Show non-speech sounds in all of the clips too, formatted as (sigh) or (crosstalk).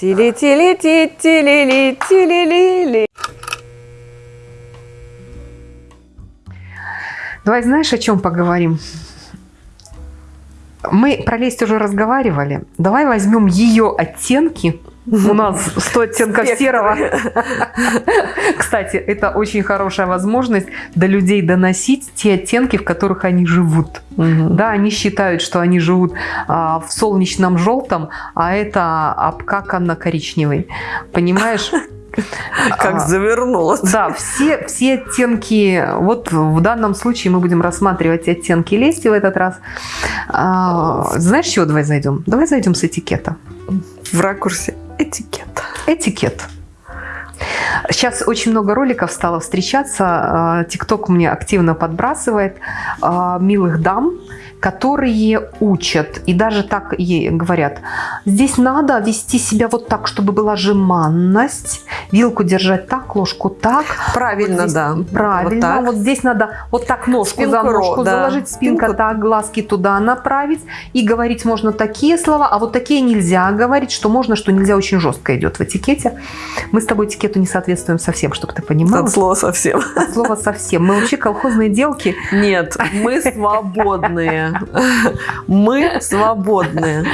Тили-тили-ти-тили-ли-тили-ли-ли. Давай знаешь, о чем поговорим? Мы про лесть уже разговаривали. Давай возьмем ее оттенки. У нас 100 оттенков серого. Кстати, это очень хорошая возможность до людей доносить те оттенки, в которых они живут. Да, они считают, что они живут а, в солнечном желтом, а это обкаканно-коричневый. Понимаешь? (laughs) Как А, завернулась. Да, все, все оттенки, вот в данном случае мы будем рассматривать оттенки лести в этот раз. А, знаешь, чего давай зайдем? Давай зайдем с этикета. В ракурсе этикета. Этикет. Сейчас очень много роликов стало встречаться. А, ТикТок мне активно подбрасывает а, милых дам, которые учат и даже так ей говорят, здесь надо вести себя вот так, чтобы была жеманность, вилку держать так, ложку так. Правильно, Вот здесь да. Правильно. Вот так. Вот здесь надо вот так ножку Спинку за ножку да. заложить, спинка Спинку. так, глазки туда направить. И говорить можно такие слова, а вот такие нельзя говорить, что можно, что нельзя, очень жестко идет в этикете. Мы с тобой этикету не соответствуем совсем, чтобы ты понимала. От слова совсем. От слова совсем. Мы вообще колхозные делки. Нет, мы свободные. (laughs) Мы свободные.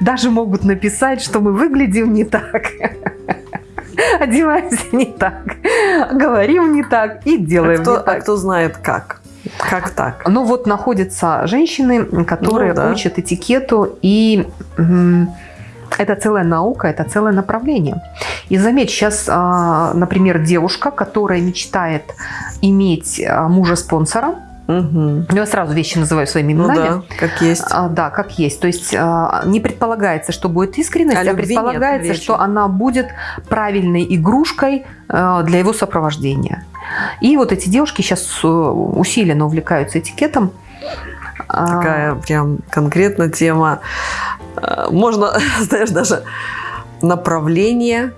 Даже могут написать, что мы выглядим не так. (laughs) Одеваемся не так. Говорим не так и А делаем кто, не а так. кто знает как? Как так? Ну вот находятся женщины, которые Ну да. учат этикету, и это целая наука, это целое направление. И заметь, сейчас, а, например, девушка, которая мечтает иметь а, мужа-спонсора, Мгм. я сразу вещи называю своими Ну именами, да, как есть. а, да, как есть. То есть а, не предполагается, что будет искренность, А а, предполагается, что она будет правильной игрушкой а, для его сопровождения. И вот эти девушки сейчас усиленно увлекаются этикетом. А, Такая прям конкретно тема. Э, Можно, (laughs) знаешь, даже направление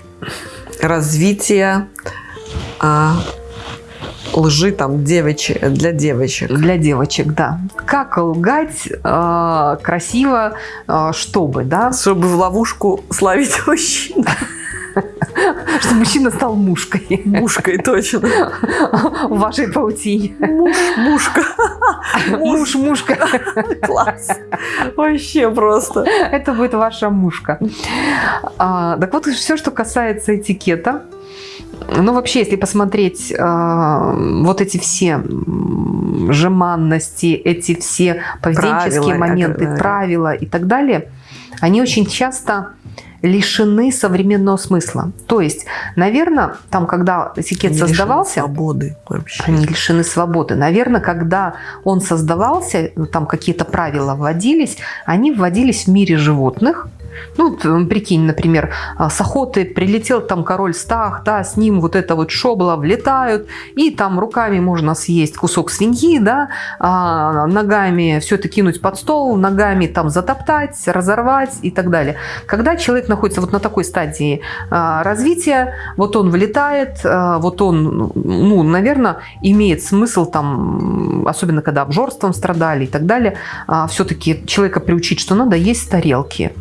развития а, лжи там девочек, для девочек. Для девочек, да. Как лгать а, красиво, а, чтобы, да, Чтобы в ловушку славить (laughs) мужчину. чтобы мужчина стал мушкой Мушкой точно. в вашей паутине. Муж, мушка. Муж, мушка. Класс. Вообще просто. Это будет ваша мушка. А, так вот, все, что касается этикета, ну, вообще, если посмотреть а, вот эти все жеманности, эти все поведенческие Правила, моменты, да. правила и так далее, они очень часто лишены современного смысла. То есть, наверное, там, когда этикет Они создавался, Свободы вообще. они лишены свободы. Наверное, когда он создавался, ну, там какие-то правила вводились, они вводились в мире животных. Ну, прикинь, например, а, с охоты прилетел там король Стах, да, с ним вот это вот шобла влетают, и там руками можно съесть кусок свиньи, да, а, ногами все это кинуть под стол, ногами там затоптать, разорвать и так далее. Когда человек находится вот на такой стадии а, развития, вот он влетает, вот он, ну, наверное, имеет смысл там, особенно когда обжорством страдали и так далее, все-таки человека приучить, что надо есть тарелки,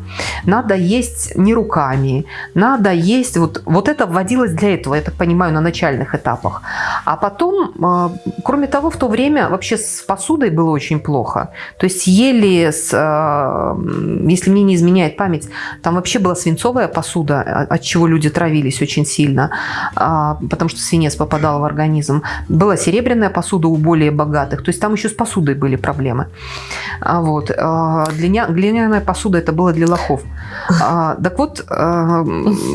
надо есть не руками, надо есть, вот, вот это вводилось для этого, я так понимаю, на начальных этапах. А потом, а, кроме того, в то время вообще с посудой было очень плохо. То есть ели, с, а, если мне не изменяет память, там вообще была свинцовая посуда, а- от чего люди травились очень сильно, а, потому что свинец попадал в организм. Была серебряная посуда у более богатых, то есть там еще с посудой были проблемы. А Вот. а, Глиня, глиняная посуда это было для лохов. А, Так вот, а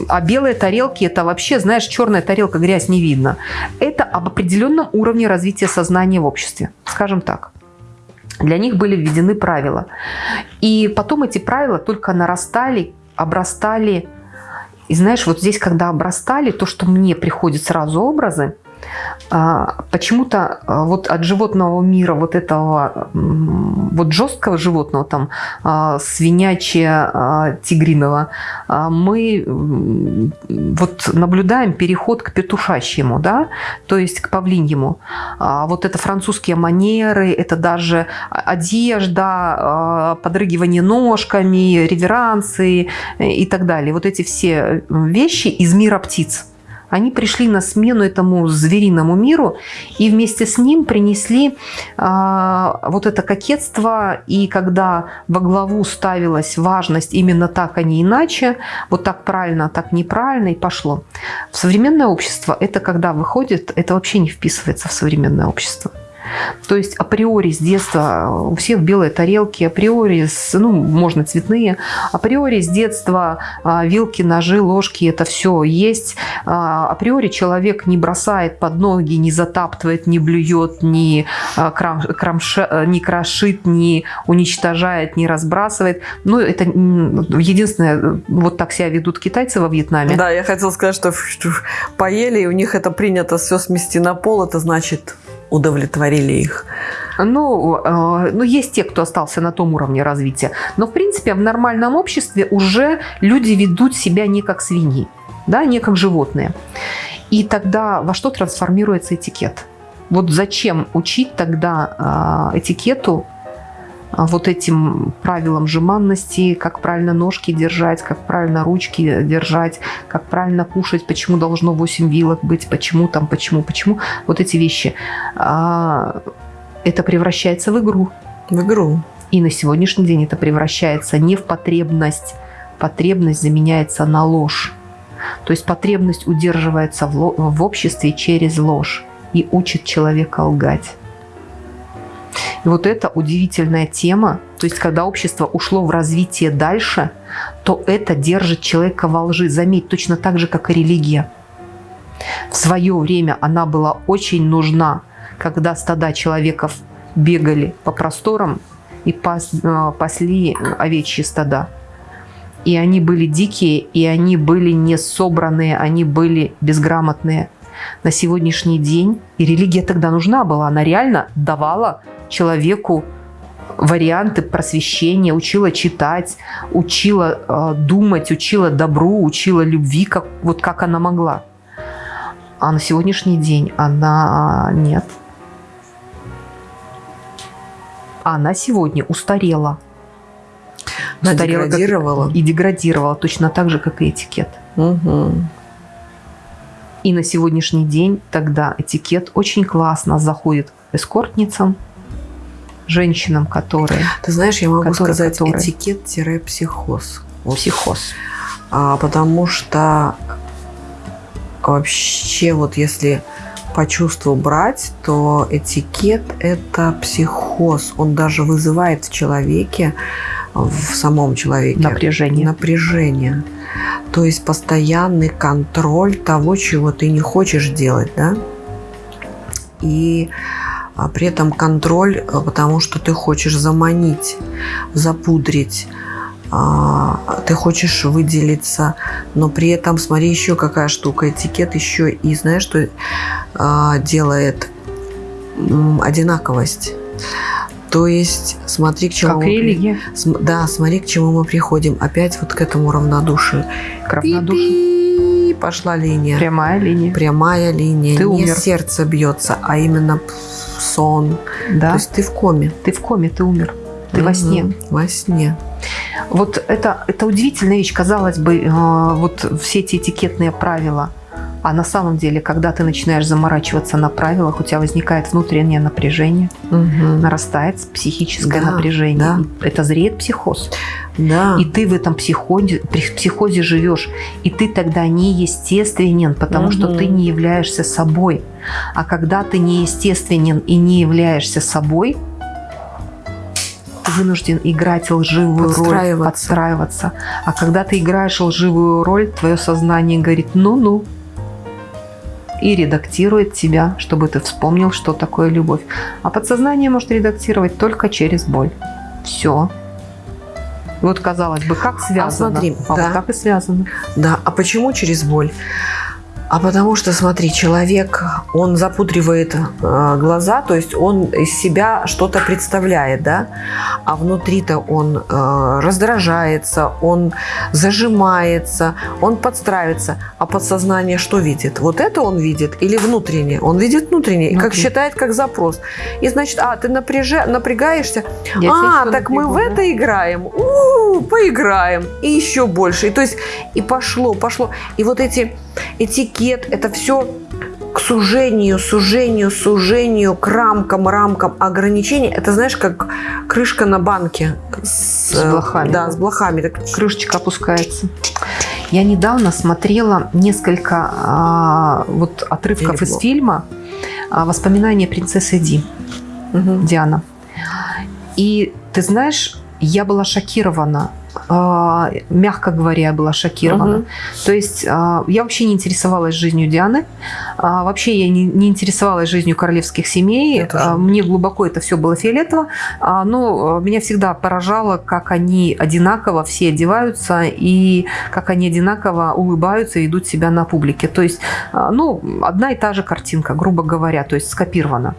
а белые тарелки это вообще, знаешь, черная тарелка, грязь не видно. Это об определенном уровне развития сознания в обществе, скажем так. Для них были введены правила. И потом эти правила только нарастали, обрастали. И знаешь, вот здесь, когда обрастали, то, что мне приходят сразу образы, Почему-то а, вот от животного мира, вот этого вот жесткого животного, там а, свинячье, а, тигриного, а, мы вот наблюдаем переход к петушачьему, да, то есть к павлиньему. А Вот это французские манеры, это даже одежда, а, подрыгивание ножками, реверансы и так далее. Вот эти все вещи из мира птиц. Они пришли на смену этому звериному миру и вместе с ним принесли а, вот это кокетство. И когда во главу ставилась важность именно так, а не иначе, вот так правильно, так неправильно, и пошло. В современное общество это когда выходит, это вообще не вписывается в современное общество. То есть априори с детства у всех белые тарелки, априори, с, ну, можно цветные, априори с детства а, вилки, ножи, ложки, это все есть. А, априори человек не бросает под ноги, не затаптывает, не блюет, не, а, крам, крамша, не крошит, не уничтожает, не разбрасывает. Ну, это единственное, вот так себя ведут китайцы во Вьетнаме. Да, я хотела сказать, что поели, и у них это принято все смести на пол, это значит удовлетворили их. Ну, э, ну, есть те, кто остался на том уровне развития. Но, в принципе, в нормальном обществе уже люди ведут себя не как свиньи, да, не как животные. И тогда во что трансформируется этикет? Вот зачем учить тогда э, этикету, вот этим правилам жеманности, как правильно ножки держать, как правильно ручки держать, как правильно кушать, почему должно 8 вилок быть, почему там, почему, почему. Вот эти вещи. А, Это превращается в игру. В игру. И на сегодняшний день это превращается не в потребность. Потребность заменяется на ложь. То есть потребность удерживается в, в обществе через ложь и учит человека лгать. И вот это удивительная тема. То есть когда общество ушло в развитие дальше, то это держит человека во лжи. Заметь, точно так же, как и религия. В свое время она была очень нужна, когда стада человеков бегали по просторам и пас- э, пасли овечьи стада. И они были дикие, и они были не собранные, они были безграмотные. На сегодняшний день, и религия тогда нужна была, она реально давала человеку варианты просвещения, учила читать, учила э, думать, учила добру, учила любви, как, вот как она могла. А на сегодняшний день она нет. Она сегодня устарела. Она Устарела как- деградировала. И деградировала точно так же, как и этикет. Угу. И на сегодняшний день тогда этикет очень классно заходит эскортницам, женщинам, которые Ты знаешь, я могу Который- сказать который? этикет-психоз. Вот. психоз. А, потому что вообще вот если по чувству брать, то этикет – это психоз. Он даже вызывает в человеке, в самом человеке Напряжение. напряжение. То есть постоянный контроль того, чего ты не хочешь делать, да? И а, при этом контроль, а, потому что ты хочешь заманить, запудрить, а, ты хочешь выделиться, но при этом, смотри, еще какая штука, этикет еще и, знаешь, что а, делает одинаковость. То есть, смотри, к чему Как мы религия. Да, смотри, к чему мы приходим. Опять вот к этому равнодушию. К равнодушию. Пошла линия. Прямая линия. Прямая линия. Ты не умер. сердце бьется, а именно сон. Да. То есть ты в коме. Ты в коме, ты умер. Ты во Мгм. сне. Во сне. Вот это, это удивительная вещь. Казалось бы, э, вот все эти этикетные правила. А на самом деле, когда ты начинаешь заморачиваться на правилах, у тебя возникает внутреннее напряжение, Мгм. нарастает психическое Да, напряжение. да. Это зреет психоз. Да. И ты в этом психозе, психозе живешь. И ты тогда неестественен, потому что Мгм. ты не являешься собой. А когда ты неестественен и не являешься собой, ты вынужден играть лживую роль, Подстраиваться. подстраиваться. А когда ты играешь лживую роль, твое сознание говорит «ну-ну» и редактирует тебя, чтобы ты вспомнил, что такое любовь. А подсознание может редактировать только через боль. Все. Вот казалось бы, как связано. смотри, а да. вот так и связано. Да. А почему через боль? А потому что, смотри, человек, он запудривает э, глаза, то есть он из себя что-то представляет, да, а внутри-то он э, раздражается, он зажимается, он подстраивается, а подсознание что видит? Вот это он видит или внутреннее? Он видит внутреннее, и как считает как запрос. И значит, а, ты напряжа, напрягаешься, Я а, так мы в это играем, у-у-у, поиграем, и еще больше. И то есть, и пошло, пошло. И вот эти этикет, это все к сужению, сужению, сужению, к рамкам, рамкам, ограничений. Это знаешь, как крышка на банке. С, с блохами. Да, с блохами. Так крышечка опускается. Я недавно смотрела несколько а, вот отрывков Или из фильма а, «Воспоминания принцессы Ди» угу. Диана. И ты знаешь, я была шокирована мягко говоря, я была шокирована. Угу. То есть а, я вообще не интересовалась жизнью Дианы, а, вообще я не, не интересовалась жизнью королевских семей. Мне глубоко это все было фиолетово, но меня всегда поражало, как они одинаково все одеваются и как они одинаково улыбаются и идут себя на публике. То есть, ну, одна и та же картинка, грубо говоря, то есть скопирована.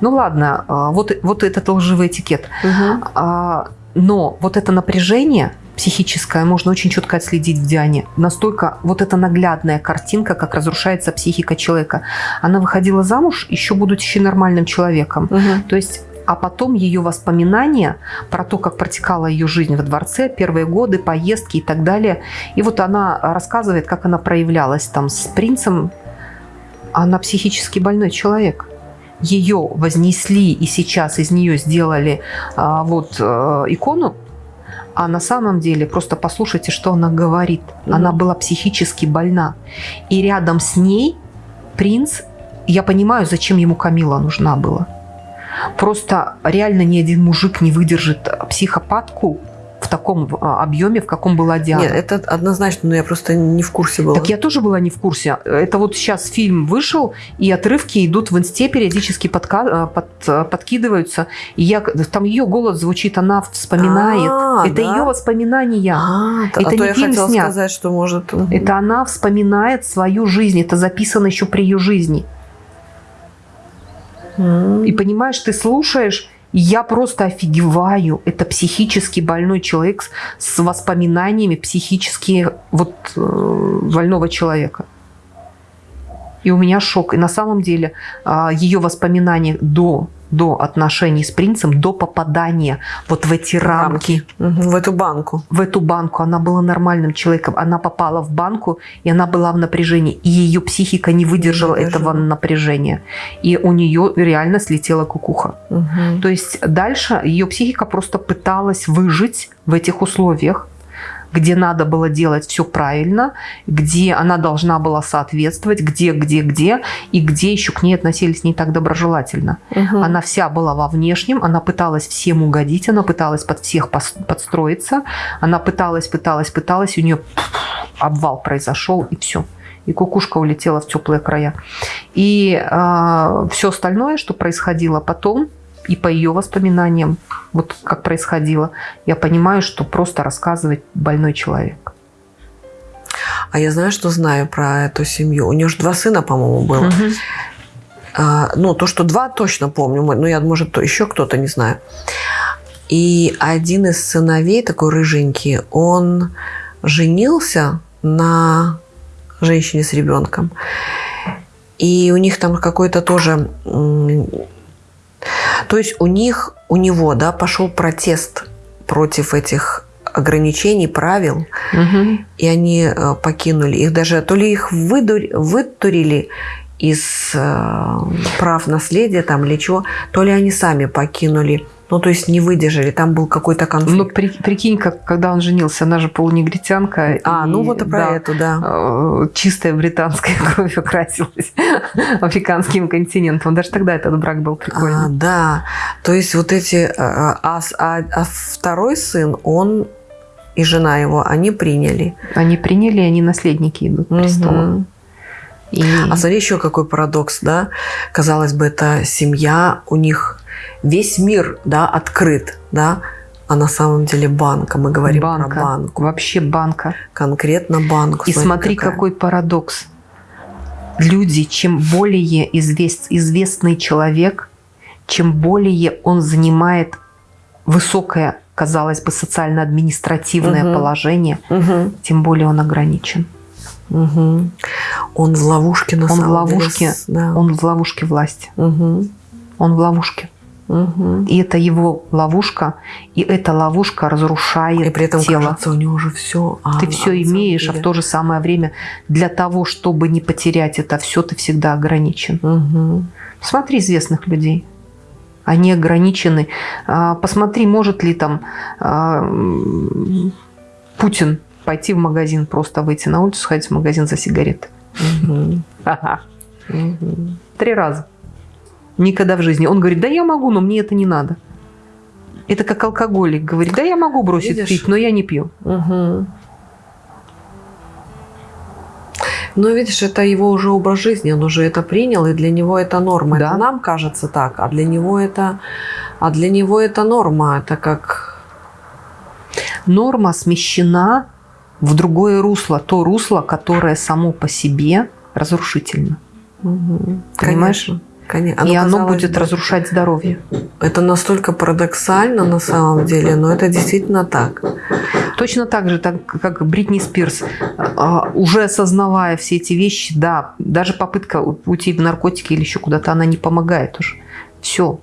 Ну ладно, вот, вот этот лживый этикет. Угу. Но вот это напряжение психическое можно очень четко отследить в Диане. Настолько вот эта наглядная картинка, как разрушается психика человека. Она выходила замуж, еще будучи нормальным человеком. Угу. То есть а потом ее воспоминания про то, как протекала ее жизнь во дворце, первые годы, поездки и так далее. И вот она рассказывает, как она проявлялась там с принцем. Она психически больной человек ее вознесли и сейчас из нее сделали а, вот а, икону, а на самом деле просто послушайте, что она говорит. Mm-hmm. Она была психически больна. И рядом с ней принц, я понимаю, зачем ему Камила нужна была. Просто реально ни один мужик не выдержит психопатку, в таком а, объеме, в каком была Диана. Нет, это однозначно, но я просто не в курсе была. Так я тоже была не в курсе. Это вот сейчас фильм вышел, и отрывки идут в инсте, периодически подка... А, под... Подкидываются. И я... там ее голос звучит, она вспоминает. А, это да? ее воспоминания. А, это а не то фильм я снят. сказать, что может... Это она вспоминает свою жизнь. Это записано еще при ее жизни. И понимаешь, ты слушаешь, я просто офигеваю. Это психически больной человек с воспоминаниями психически вот э, больного человека. И у меня шок. И на самом деле э, ее воспоминания до до отношений с принцем, до попадания вот в эти рамки. В эту банку. В эту банку. Она была нормальным человеком. Она попала в банку, и она была в напряжении. И ее психика не выдержала не этого напряжения. И у нее реально слетела кукуха. Угу. То есть дальше ее психика просто пыталась выжить в этих условиях где надо было делать все правильно, где она должна была соответствовать, где, где, где, и где еще к ней относились не так доброжелательно. Угу. Она вся была во внешнем, она пыталась всем угодить, она пыталась под всех подстроиться, она пыталась, пыталась, пыталась, у нее обвал произошел, и все и кукушка улетела в теплые края. И э, а, все остальное, что происходило потом, и по ее воспоминаниям, вот как происходило, я понимаю, что просто рассказывает больной человек. А я знаю, что знаю про эту семью. У нее же два сына, по-моему, было. Угу. А, ну, то, что два, точно помню. Ну, я, может, еще кто-то, не знаю. И один из сыновей, такой рыженький, он женился на женщине с ребенком. И у них там какой-то тоже то есть у них, у него, да, пошел протест против этих ограничений, правил, угу. и они э, покинули их. Даже то ли их выдур, вытурили из э, прав наследия там или чего, то ли они сами покинули ну, то есть не выдержали, там был какой-то конфликт. Ну, при, прикинь, как, когда он женился, она же полунегритянка. А, и, ну вот и про да, эту, да. Э, чистая британская (laughs) кровь окрасилась (laughs) африканским континентом. Даже тогда этот брак был прикольный. А, да, то есть вот эти... Э, а, а, а второй сын, он и жена его, они приняли. Они приняли, они наследники идут престола. Угу. И... А смотри, еще какой парадокс, да? Казалось бы, это семья, у них весь мир, да, открыт, да, а на самом деле банка. Мы говорим банка. про банку. Вообще банка. Конкретно банку. И смотри, смотри какой парадокс. люди, чем более извест, известный человек, чем более он занимает высокое, казалось бы, социально-административное Мгм. положение, Мгм. тем более он ограничен. Мгм. Он в ловушке на Он в самом ловушке. деле. Да. Он в ловушке власти. Мгм. Он в ловушке. Мгм. И это его ловушка, и эта ловушка разрушает И при этом тело. кажется, у него уже все. ты все имеешь, а в то же самое время для того, чтобы не потерять это все, ты всегда ограничен. Смотри известных людей. Они ограничены. А, Посмотри, может ли там а, Путин пойти в магазин, просто выйти на улицу, сходить в магазин за сигареты. Ха-ха. Три раза. Никогда в жизни. Он говорит, да я могу, но мне это не надо. Это как алкоголик говорит, да я могу бросить Видишь? пить, но я не пью. Но видишь, это его уже образ жизни, он уже это принял, и для него это норма. Да. Это нам кажется так, а для него это, а для него это норма. Это как Норма смещена в другое русло, то русло, которое само по себе разрушительно. Понимаешь? Конечно. Конечно. и оно будет бы, разрушать здоровье. Это настолько парадоксально на самом деле, но это действительно так. Точно так же, так, как Бритни Спирс, а, уже осознавая все эти вещи, да, даже попытка уйти в наркотики или еще куда-то, она не помогает уже. Все.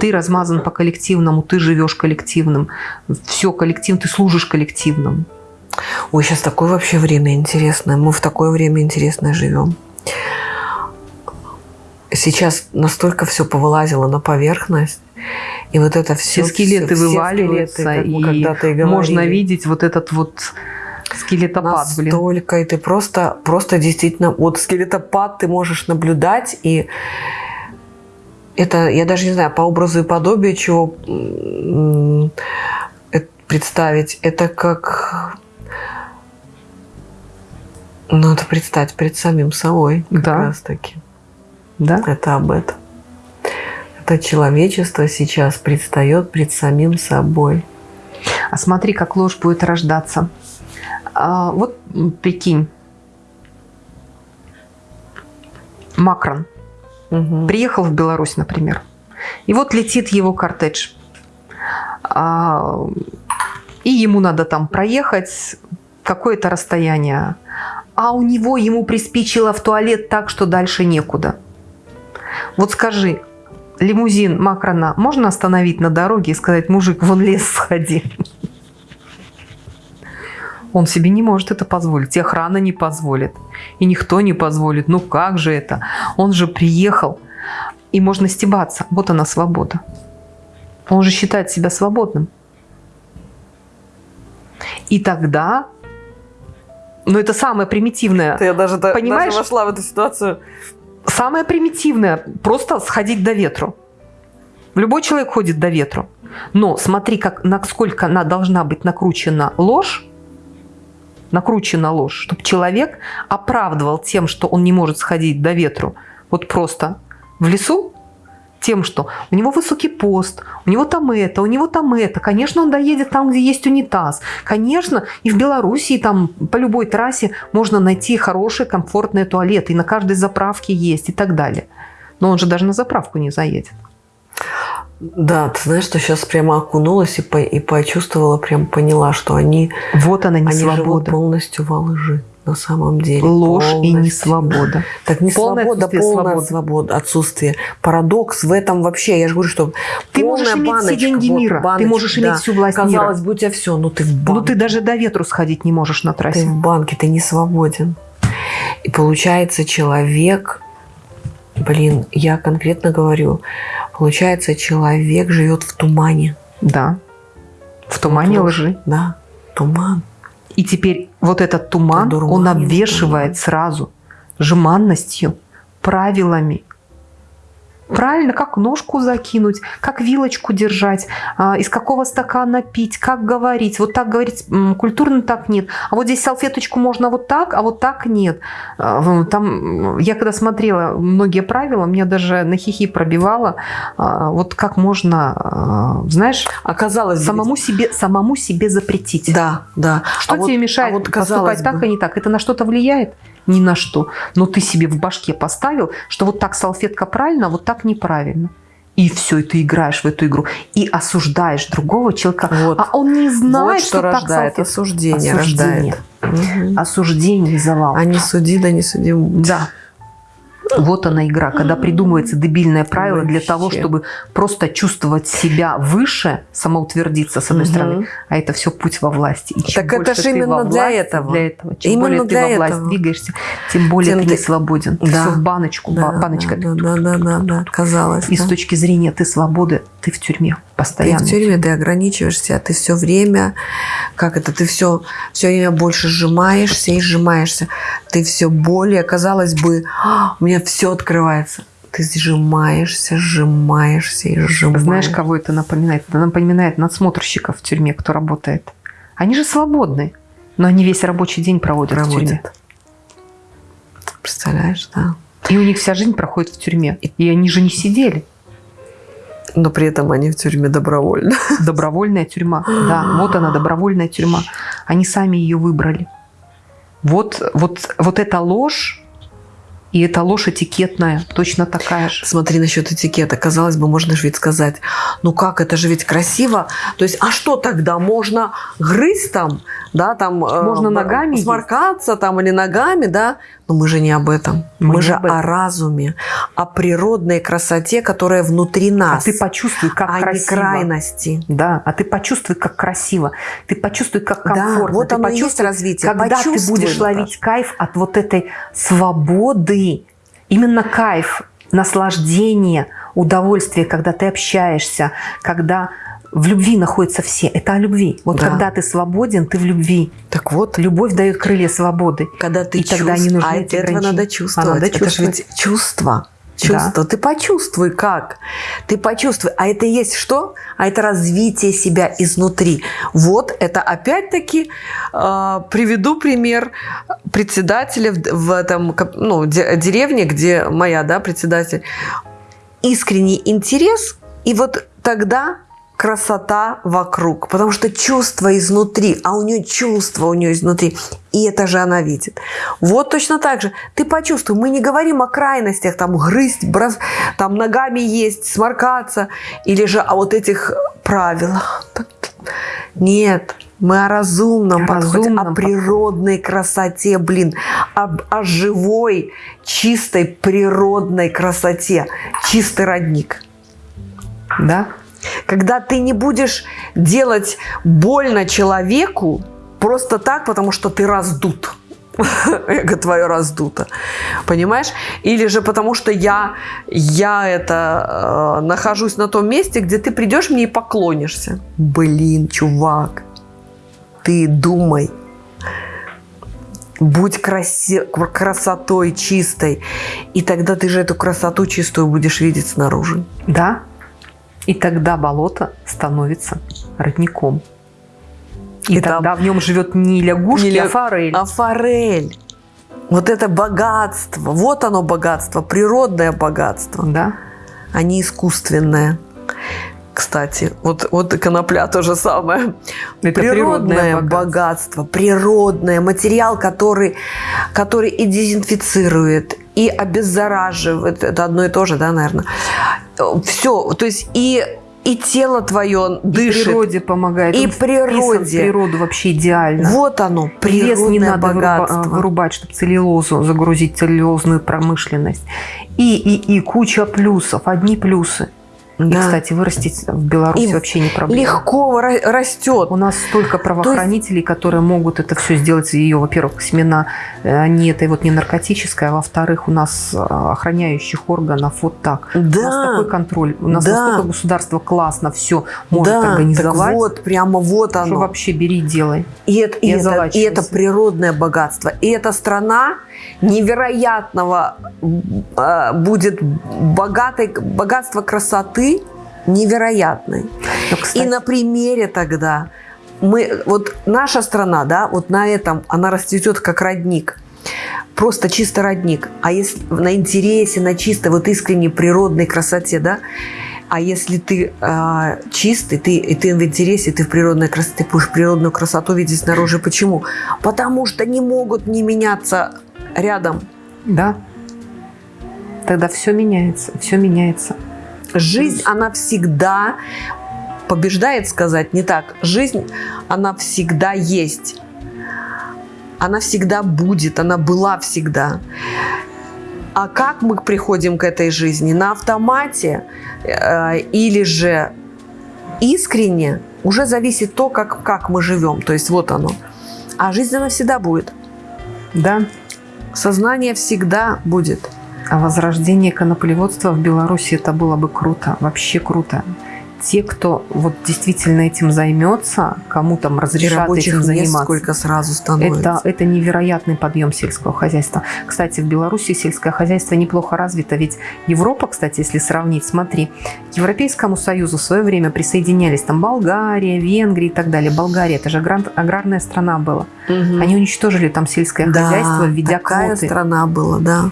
Ты размазан по коллективному, ты живешь коллективным. Все коллектив, ты служишь коллективному. Ой, сейчас такое вообще время интересное. Мы в такое время интересное живем. Сейчас настолько все повылазило на поверхность, и вот это все, Все скелеты вываливаются, и можно видеть вот этот вот скелетопад, блин. Настолько, и ты просто, просто действительно, вот скелетопад ты можешь наблюдать, и это, я даже не знаю, по образу и подобию чего представить, это как, ну, это представить перед самим собой, как Да. раз таки. Да? Это об этом. Это человечество сейчас предстает пред самим собой. А смотри, как ложь будет рождаться. А, вот прикинь, Макрон Мгм. приехал в Беларусь, например, и вот летит его кортедж. А, и ему надо там проехать какое-то расстояние. А у него ему приспичило в туалет так, что дальше некуда. Вот скажи, лимузин Макрона можно остановить на дороге и сказать, мужик, вон лес сходи? Он себе не может это позволить, и охрана не позволит, и никто не позволит. Ну как же это? Он же приехал, и можно стебаться. Вот она свобода. Он же считает себя свободным. И тогда, ну это самое примитивное, Я даже, Понимаешь? даже вошла в эту ситуацию. Самое примитивное просто сходить до ветру. Любой человек ходит до ветру. Но смотри, как, насколько она должна быть накручена ложь, накручена ложь, чтобы человек оправдывал тем, что он не может сходить до ветру, вот просто в лесу, тем, что у него высокий пост, у него там это, у него там это. Конечно, он доедет там, где есть унитаз. Конечно, и в Белоруссии там по любой трассе можно найти хорошие, комфортные туалеты. И на каждой заправке есть и так далее. Но он же даже на заправку не заедет. Да, ты знаешь, что сейчас прямо окунулась и, по- и почувствовала, прям поняла, что они, Вот она не они живут свобода. полностью во лжи на самом деле. Ложь и не Полностью. свобода. Так не Полное свобода, полная свободы. свобода, отсутствие. Парадокс в этом вообще. Я же говорю, что Ты можешь иметь все баночка, деньги вот мира, ты баночка, можешь да. иметь всю власть Казалось мира. бы, у тебя все, но ты в банке. Ну ты даже до ветру сходить не можешь на Ты трассе. в банке, ты не свободен. И получается, человек, блин, я конкретно говорю, получается, человек живет в тумане. Да. В тумане Вот лжи. Да, туман. И теперь вот этот туман, Ты он обвешивает сразу жеманностью, правилами. Правильно, как ножку закинуть, как вилочку держать, а, из какого стакана пить, как говорить. Вот так говорить культурно так нет. А вот здесь салфеточку можно вот так, а вот так нет. А, Там, я когда смотрела многие правила, меня даже на хихи пробивало. а, Вот как можно, знаешь, Оказалось, самому себе, самому себе запретить. Да, да. Что А вот- тебе мешает а вот поступать так бы- и не так? Это на что-то влияет? Ни на что. Но ты себе в башке поставил, что вот так салфетка правильно, а вот так неправильно. И все, и ты играешь в эту игру. И осуждаешь другого человека. Вот. А он не знает, вот что, так рождает салфетка. осуждение, Осуждение. рождает. Мгм. Осуждение и завал. А не суди, да не суди. Да. Вот она игра, когда придумывается дебильное правило для Вообще. того, чтобы просто чувствовать себя выше, самоутвердиться с одной Мгм. стороны, а это все путь во власти. И Так это больше ж ты именно во для власти, этого. Для этого. Чем Именно более ты для во власть этого. двигаешься, тем более Тем ты ты- не свободен. Да. Все в баночку, Да, ба- баночка. да, да, да, да, да, казалось. И да. с точки зрения ты свободы, ты в тюрьме Ты постоянно. в тюрьме, ты ограничиваешься, ты все время, как это, ты все, все время больше сжимаешься и сжимаешься. Ты все более, казалось бы, «А, у меня все открывается. Ты сжимаешься, сжимаешься и сжимаешься. Знаешь, кого это напоминает? Это напоминает надсмотрщиков в тюрьме, кто работает. Они же свободны, но они весь рабочий день проводят, в тюрьме. проводят? Представляешь, да? И у них вся жизнь проходит в тюрьме. И они же не сидели. Но при этом они в тюрьме добровольно. Добровольная тюрьма. Да, вот она, добровольная тюрьма. Они сами ее выбрали. Вот, вот, вот эта ложь, и эта ложь этикетная, точно такая же. Смотри насчет этикета. Казалось бы, можно же ведь сказать, ну как, это же ведь красиво. То есть, а что тогда? Можно грызть там, да, там... э, Можно б- ногами Сморкаться там или ногами, да? Но мы же не об этом. Мы Мы, же об этом. о разуме, о природной красоте, которая внутри А нас. ты почувствуй, как а не красиво. крайности. Да, а ты почувствуй, как красиво. Ты почувствуй, как комфортно. Да, вот ты оно и есть почувствуй, развитие. Когда ты Почувствуй, будешь ловить кайф от вот этой свободы, именно кайф, наслаждение, удовольствие, когда ты общаешься, когда в любви находятся все. Это о любви. Вот Да. когда ты свободен, ты в любви. Так вот, Любовь дает крылья свободы. когда ты И тогда не нужны а эти этого надо чувствовать. А надо это же ведь чувство. Чувство. Ты почувствуй как. Ты почувствуй. А это есть что? А это развитие себя изнутри. Вот это опять-таки э, приведу пример председателя в, в этом ну, де- деревне, где моя да, председатель. Искренний интерес. И вот тогда красота вокруг, потому что чувство изнутри, а у нее чувство у нее изнутри, и это же она видит. Вот точно так же. Ты почувствуй, мы не говорим о крайностях, там грызть, брос, там ногами есть, сморкаться, или же о вот этих правилах. Нет, мы о разумном О подходе, разумном о природной красоте, блин, об- о живой, чистой природной красоте, чистый родник. Да? Когда ты не будешь делать больно человеку просто так, потому что ты раздут. (laughs) Эго твое раздуто. Понимаешь? Или же потому что я, я это э, нахожусь на том месте, где ты придешь мне и поклонишься. Блин, чувак, ты думай. Будь краси- красотой чистой. И тогда ты же эту красоту чистую будешь видеть снаружи. Да. И тогда болото становится родником. И, И там- тогда в нем живет не лягушки, Не ля- а форель. А форель. Вот это богатство. Вот оно богатство. Природное богатство, Да. а не искусственное. Кстати, вот, вот и конопля то же самое. Это природное, богатство. природное, материал, который, который и дезинфицирует, и обеззараживает. Это одно и то же, да, наверное. Все, то есть и, и тело твое И дышит. природе помогает. И Он вписан в природе. природу вообще идеально. Вот оно, И лес природное не надо выруба- богатство. вырубать, чтобы целлюлозу загрузить целлюлозную промышленность. И, и, и куча плюсов, одни плюсы. И, Да. кстати, вырастить в Беларуси И вообще не проблема. Легко ра- растет. У нас столько правоохранителей, которые могут это все сделать. Ее, во-первых, семена, э, они это вот не наркотическое, а во-вторых, у нас э, охраняющих органов вот так. У нас Да, такой контроль. У нас Да. настолько государство классно все может да, организовать. так вот, прямо вот что оно. вообще бери, делай. И это, и, не это, и это природное богатство. И эта страна невероятного э, будет богатой, богатство красоты невероятной. Но, И кстати, на примере тогда мы, вот наша страна, да, вот на этом она расцветет как родник. Просто чисто родник. А если на интересе, на чистой, вот искренней природной красоте, да, а если ты э, чистый, ты, и ты в интересе, ты в природной красоте, ты будешь природную красоту видеть снаружи. Почему? Потому что не могут не меняться рядом. Да. Тогда все меняется, все меняется. Жизнь, она всегда побеждает, сказать не так. Жизнь, она всегда есть. Она всегда будет, она была всегда. А как мы приходим к этой жизни? На автомате э, или же искренне? Уже зависит то, как, как мы живем. То есть вот оно. А жизнь она всегда будет. Да. Сознание всегда будет. А возрождение коноплеводства в Беларуси это было бы круто, вообще круто. Те, кто вот действительно этим займется, кому там разрешат этим заниматься, сколько сразу становится. Это, это невероятный подъем сельского хозяйства. Кстати, в Беларуси сельское хозяйство неплохо развито, ведь Европа, кстати, если сравнить, смотри, к Европейскому Союзу в свое время присоединялись там Болгария, Венгрия и так далее. Болгария, это же аграрная страна была. Угу. Они уничтожили там сельское да, хозяйство, введя такая квоты. страна была, да.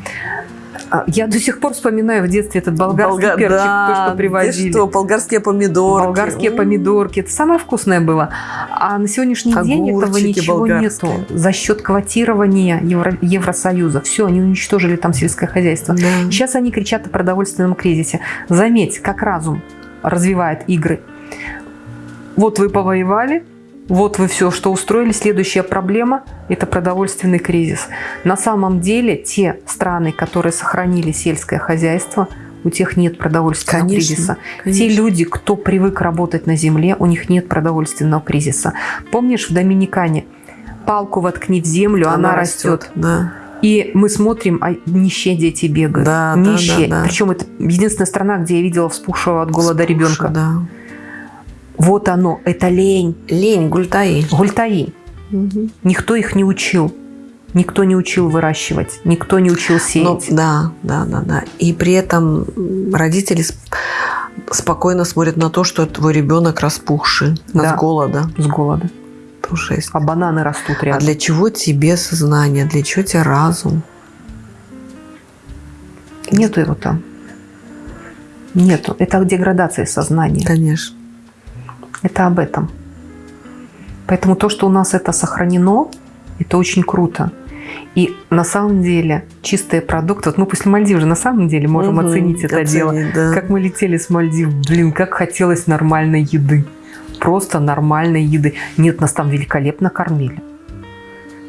А, я до сих пор вспоминаю в детстве этот болгарский Болга... перчик, да, то, что привозили. что, болгарские помидорки. Болгарские М-м. помидорки. Это самое вкусное было. А на сегодняшний Огурчики день этого ничего болгарские. нету. За счет квотирования Евро... Евросоюза. Все, они уничтожили там сельское хозяйство. Да. Сейчас они кричат о продовольственном кризисе. Заметь, как разум развивает игры. Вот вы повоевали, вот вы все, что устроили. Следующая проблема – это продовольственный кризис. На самом деле те страны, которые сохранили сельское хозяйство, у тех нет продовольственного конечно, кризиса. Конечно. Те люди, кто привык работать на земле, у них нет продовольственного кризиса. Помнишь, в Доминикане палку воткни в землю, она, она растет. растет. Да. И мы смотрим, а нищие дети бегают. Да, нищие. Да, да, да. Причем это единственная страна, где я видела вспухшего от голода Вспухший, ребенка. Да. Вот оно, это лень. Лень, гультаи. Гультаи. Угу. Никто их не учил. Никто не учил выращивать, никто не учил сеять. Ну, да, да, да, да. И при этом родители спокойно смотрят на то, что твой ребенок распухший да. с голода. С голода. Есть. А бананы растут рядом. А для чего тебе сознание? Для чего тебе разум? Нету его там. Нету. Это деградация сознания. Конечно. Это об этом. Поэтому то, что у нас это сохранено, это очень круто. И на самом деле чистые продукты, вот мы после Мальдив же на самом деле можем угу, оценить это оценить, дело. Да. Как мы летели с Мальдив, блин, как хотелось нормальной еды. Просто нормальной еды. Нет, нас там великолепно кормили.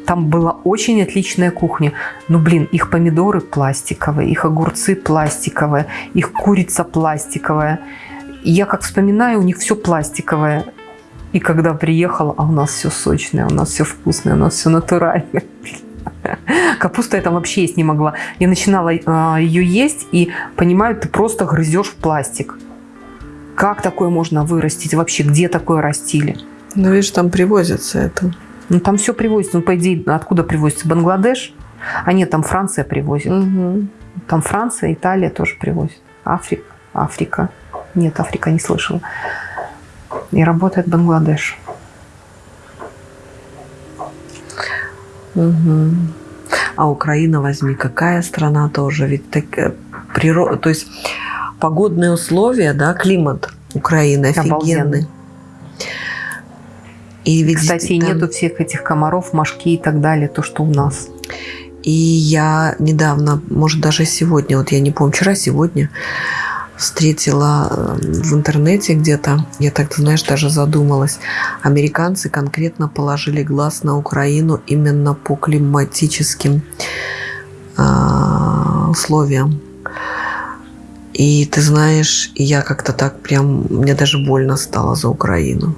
Там была очень отличная кухня. Ну, блин, их помидоры пластиковые, их огурцы пластиковые, их курица пластиковая. И я как вспоминаю, у них все пластиковое. И когда приехала, а у нас все сочное, у нас все вкусное, у нас все натуральное. (laughs) Капуста я там вообще есть не могла. Я начинала э, ее есть и понимаю, ты просто грызешь в пластик. Как такое можно вырастить? Вообще, где такое растили? Ну, видишь, там привозится это. Ну, там все привозится. Ну, по идее, откуда привозится? Бангладеш? А нет, там Франция привозит. Угу. Там Франция, Италия тоже привозит. Африка. Африка. Нет, Африка не слышала. И работает Бангладеш. Угу. А Украина возьми, какая страна тоже, ведь так, э, природа, то есть погодные условия, да, климат Украины офигенный. И ведь Кстати, там... нету всех этих комаров, мошки и так далее, то, что у нас. И я недавно, может даже сегодня, вот я не помню, вчера, сегодня, встретила э, в интернете где-то, я так, знаешь, даже задумалась, американцы конкретно положили глаз на Украину именно по климатическим э, условиям. И ты знаешь, я как-то так прям, мне даже больно стало за Украину.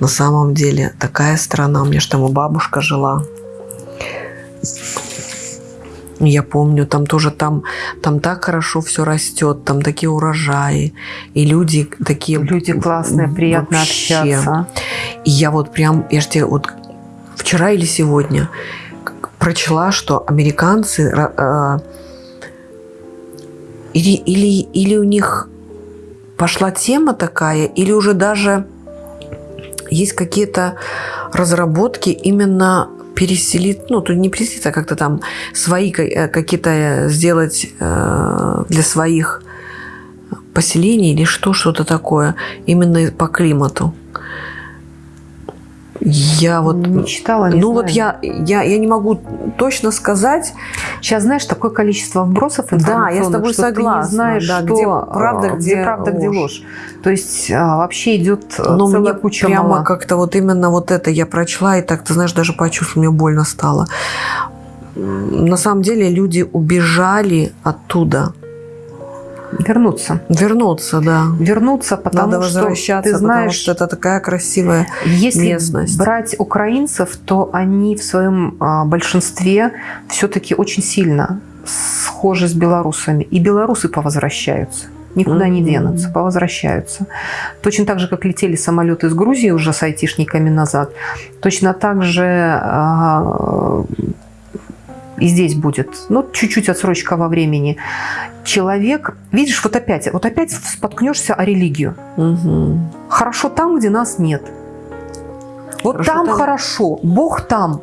На самом деле такая страна, у меня же там и бабушка жила. Я помню, там тоже там, там так хорошо все растет, там такие урожаи, и люди такие... Люди классные, приятно вообще. общаться. И я вот прям, я же тебе вот вчера или сегодня прочла, что американцы э, или, или, или у них пошла тема такая, или уже даже есть какие-то разработки именно переселить, ну, тут не переселить, а как-то там свои э, какие-то э, сделать э, для своих поселений или что, что-то такое, именно по климату. Я вот не читала, не Ну вот знаю. я, я, я не могу точно сказать, Сейчас, знаешь, такое количество вбросов Да, я с тобой что согласна, ты не знаешь, да, что где а, правда, где правда, где ложь. ложь. То есть а, вообще идет а, но целая мне куча прямо мала. как-то вот именно вот это я прочла, и так, ты знаешь, даже почувствовала, мне больно стало. На самом деле люди убежали оттуда. Вернуться. Вернуться, да. Вернуться, потому Надо что ты знаешь, потому что это такая красивая Если местность. брать украинцев, то они в своем а, большинстве все-таки очень сильно схожи с белорусами. И белорусы повозвращаются. Никуда не Мгм. денутся, повозвращаются. Точно так же, как летели самолеты из Грузии уже с айтишниками назад, точно так же а, и здесь будет. Ну, чуть-чуть отсрочка во времени. Человек, видишь, вот опять, вот опять споткнешься о религию. Мгм. Хорошо там, где нас нет. Вот Хорошо там, там. хорошо, Бог там.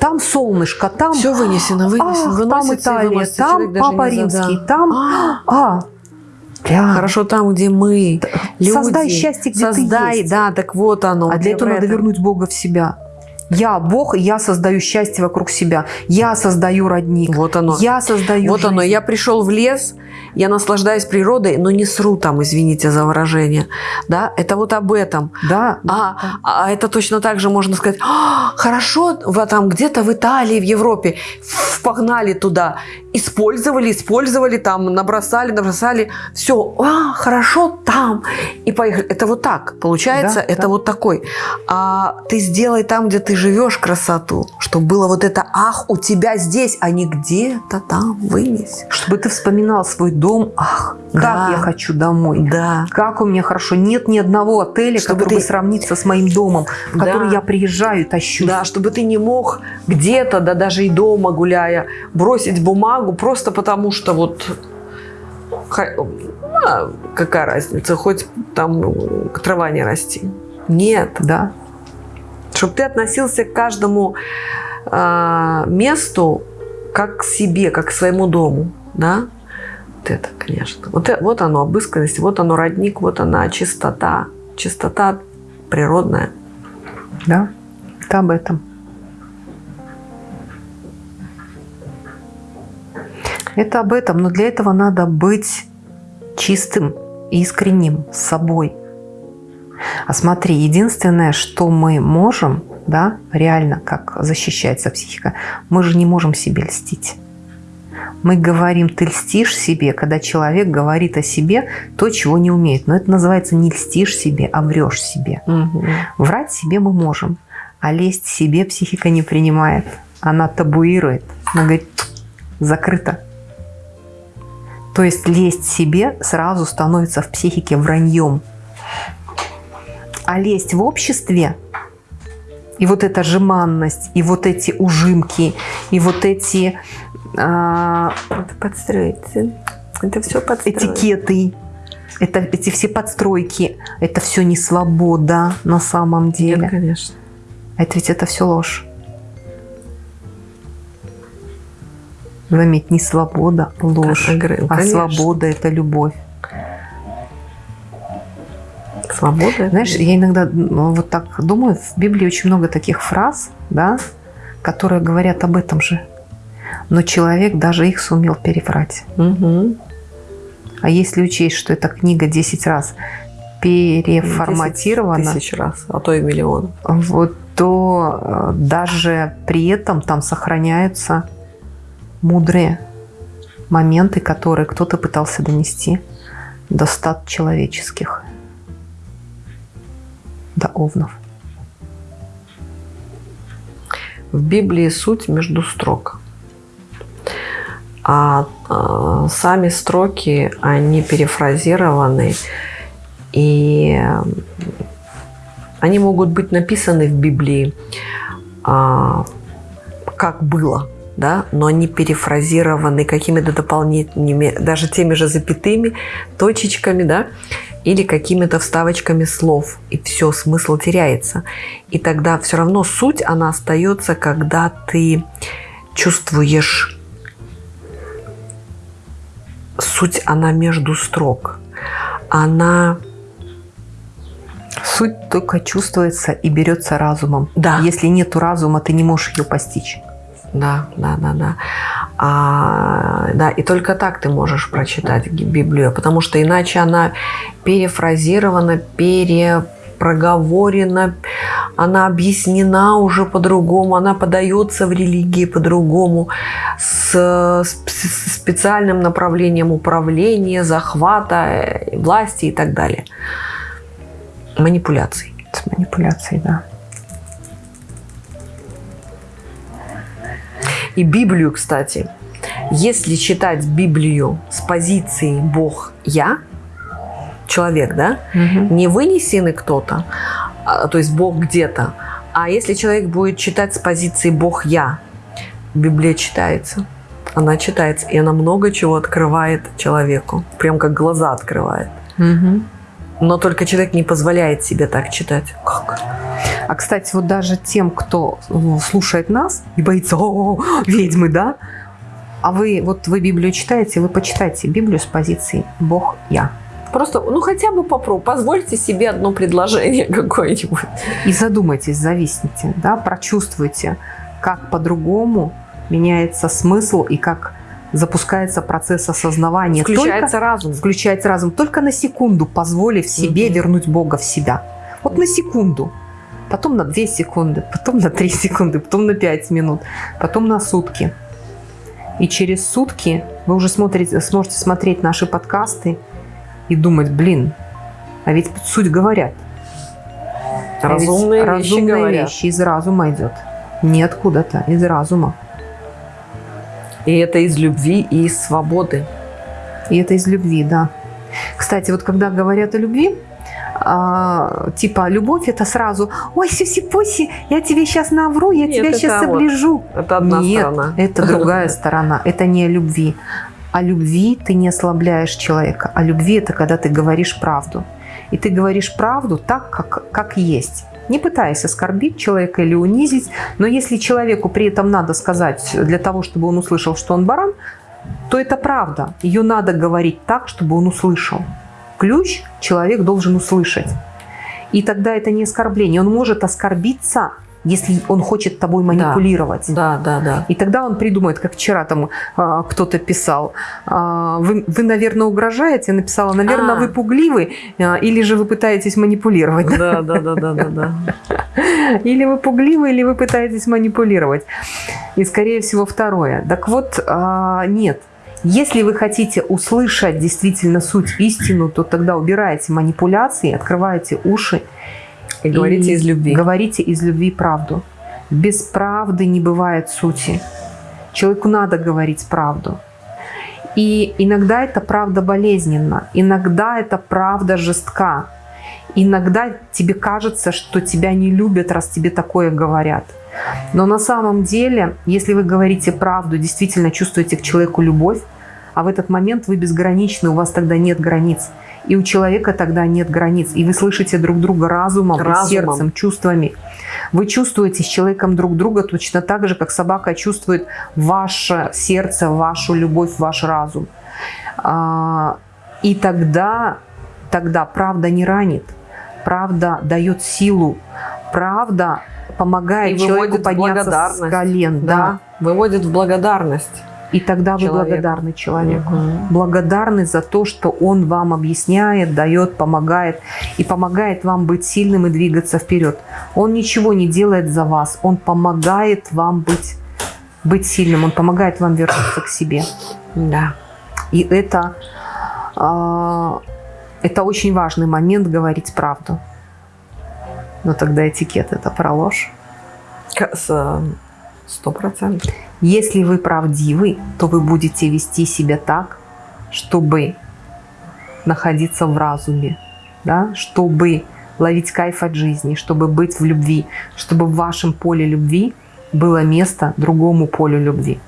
Там солнышко, там, Все вынесено, вынесено, ах, там Италия, выносится, там человек Папа Римский, задал. там, А, а, Хорошо там, где мы, люди. Создай счастье, где ты Создай, есть. да, так вот оно. а для этого надо этом. вернуть Бога в себя. Я Бог, и я создаю счастье вокруг себя. Я создаю родник. Вот оно. Я создаю Вот оно, жизнь. я пришел в лес, я наслаждаюсь природой, но не сру там, извините за выражение. Да, это вот об этом. Да, А, а это точно так же можно сказать, «А, хорошо, вы там где-то в Италии, в Европе, погнали туда, использовали, использовали, там набросали, набросали, все, а, хорошо там, и поехали. Это вот так, получается, Да, это да. вот такой. А ты сделай там, где ты живешь, красоту, чтобы было вот это, ах, у тебя здесь, а не где-то там, вынес. чтобы ты вспоминал свой дом. Ах, как Да. я хочу домой. Да. Как у меня хорошо. Нет ни одного отеля, Чтобы который бы ты- сравнится с моим домом, в Да. который я приезжаю, тащусь. Да, чтобы ты не мог где-то, да даже и дома гуляя, бросить бумагу просто потому, что вот а, какая разница, хоть там трава не расти. Нет. Да. Чтобы ты относился к каждому а, месту как к себе, как к своему дому. Да? Вот это, конечно. Вот, э- вот оно, обысканность, вот оно, родник, вот она, чистота. Чистота природная. Да. Это об этом. Это об этом, но для этого надо быть чистым, искренним с собой. А смотри, единственное, что мы можем, да, реально, как защищается психика, мы же не можем себе льстить. Мы говорим, ты льстишь себе, когда человек говорит о себе то, чего не умеет. Но это называется не льстишь себе, а врешь себе. Врать себе мы можем, а лезть себе психика не принимает. Она табуирует. Она говорит, закрыто. То есть лезть себе сразу становится в психике враньем. А лезть в обществе, и вот эта жеманность, и вот эти ужимки, и вот эти а, Это подстроиться. Это все подстроиться. этикеты, это, эти все подстройки, это все не свобода на самом деле. Нет, конечно. Это ведь это все ложь. Заметь, не свобода, ложь, а конечно. свобода – это любовь. Свобода. Знаешь, я иногда ну, вот так думаю, в Библии очень много таких фраз, да, которые говорят об этом же. Но человек даже их сумел переврать. Мгм. А если учесть, что эта книга 10 раз переформатирована, 10 тысяч раз, а то и миллион. вот, то э, даже при этом там сохраняются мудрые моменты, которые кто-то пытался донести до стад человеческих, до овнов. В Библии суть между строк. А, а, сами строки, они перефразированы, и э, они могут быть написаны в Библии а, как было, да, но они перефразированы какими-то дополнительными, даже теми же запятыми, точечками, да, или какими-то вставочками слов, и все, смысл теряется. И тогда все равно суть, она остается, когда ты чувствуешь суть, она между строк. Она Суть только чувствуется и берется разумом. Да. Если нету разума, ты не можешь ее постичь. Да, да, да, да. А, да, и только так ты можешь прочитать Библию, потому что иначе она перефразирована, перепроговорена, она объяснена уже по-другому, она подается в религии по-другому, с, с специальным направлением управления, захвата, власти и так далее. Манипуляций. С манипуляцией, да. И Библию, кстати, если читать Библию с позиции Бог я, человек, да, Угу. не вынесенный кто-то, а, то есть Бог где-то, а если человек будет читать с позиции Бог я, Библия читается. Она читается, и она много чего открывает человеку. Прям как глаза открывает. Угу. Но только человек не позволяет себе так читать. Как? А, кстати, вот даже тем, кто ну, слушает нас и боится, о, ведьмы, да? А вы, вот вы Библию читаете, вы почитайте Библию с позиции «Бог я». Просто, ну хотя бы попробуй, позвольте себе одно предложение (laughs) какое-нибудь. И задумайтесь, зависните, да, прочувствуйте, как по-другому меняется смысл и как запускается процесс осознавания. Включается разум. Только, включается разум. Только на секунду позволив себе Мгм. вернуть Бога в себя. Вот на секунду. Потом на 2 секунды, потом на 3 (laughs) секунды, потом на 5 минут, потом на сутки. И через сутки вы уже смотрите, сможете смотреть наши подкасты и думать, блин, а ведь суть говорят. А ведь Разумные вещи разумные говорят. вещи из разума идет. Не откуда-то, из разума. И это из любви и из свободы. И это из любви, да. Кстати, вот когда говорят о любви, а, типа любовь это сразу, ой, сюси-пуси, я тебе сейчас навру, я Нет, тебя сейчас вот оближу. Это одна Нет, сторона. это другая сторона, это не о любви. О любви ты не ослабляешь человека. О любви это когда ты говоришь правду. И ты говоришь правду так, как, как есть. Не пытаясь оскорбить человека или унизить, но если человеку при этом надо сказать для того, чтобы он услышал, что он баран, то это правда. Ее надо говорить так, чтобы он услышал. Ключ человек должен услышать. И тогда это не оскорбление. Он может оскорбиться, если он хочет тобой манипулировать. Да, да, да. И тогда он придумает, как вчера там а, кто-то писал, а, вы, вы, наверное, угрожаете, Я написала, наверное, А. вы пугливы, а, или же вы пытаетесь манипулировать. Да, да, да, да, да, да. (laughs) Или вы пугливы, или вы пытаетесь манипулировать. И, скорее всего, второе. Так вот, а, нет. Если вы хотите услышать действительно суть, истину, то тогда убираете манипуляции, открываете уши И говорите из любви. Говорите из любви правду. Без правды не бывает сути. Человеку надо говорить правду. И иногда эта правда болезненна, иногда эта правда жестка. Иногда тебе кажется, что тебя не любят, раз тебе такое говорят. Но на самом деле, если вы говорите правду, действительно чувствуете к человеку любовь, а в этот момент вы безграничны, у вас тогда нет границ. И у человека тогда нет границ. И вы слышите друг друга разумом, Разумом. сердцем, чувствами. Вы чувствуете с человеком друг друга точно так же, как собака чувствует ваше сердце, вашу любовь, ваш разум. А, И тогда, тогда правда не ранит, правда дает силу, правда помогает И человеку подняться с колен. Да. Да, выводит в благодарность. И тогда вы Человеку. благодарны человеку. Мгм. Благодарны за то, что он вам объясняет, дает, помогает. И помогает вам быть сильным и двигаться вперед. Он ничего не делает за вас. Он помогает вам быть, быть сильным. Он помогает вам вернуться к себе. Да. И это, а, это очень важный момент говорить правду. Но тогда этикет это про ложь. С, Сто процентов. Если вы правдивы, то вы будете вести себя так, чтобы находиться в разуме, да? чтобы ловить кайф от жизни, чтобы быть в любви, чтобы в вашем поле любви было место другому полю любви.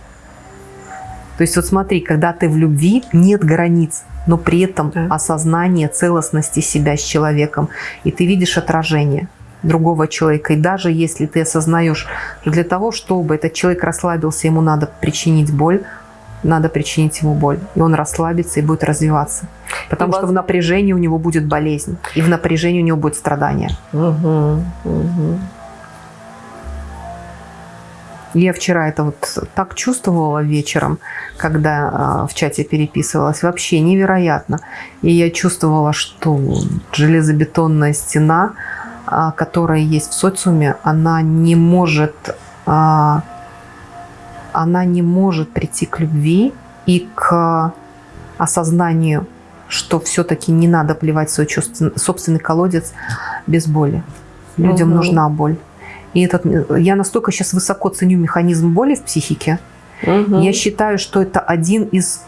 То есть вот смотри, когда ты в любви, нет границ, но при этом Да. осознание целостности себя с человеком, и ты видишь отражение другого человека. И даже если ты осознаешь, что для того, чтобы этот человек расслабился, ему надо причинить боль, надо причинить ему боль. И он расслабится и будет развиваться. Потому И что в напряжении у него будет болезнь. И в напряжении у него будет страдание. Угу, угу. Я вчера это вот так чувствовала вечером, когда а, в чате переписывалась. Вообще невероятно. И я чувствовала, что железобетонная стена, которая есть в социуме, она не может, а, она не может прийти к любви и к осознанию, что все-таки не надо плевать свой собственный колодец без боли. Людям Мгм. нужна боль. И этот, я настолько сейчас высоко ценю механизм боли в психике. Угу. Я считаю, что это один из,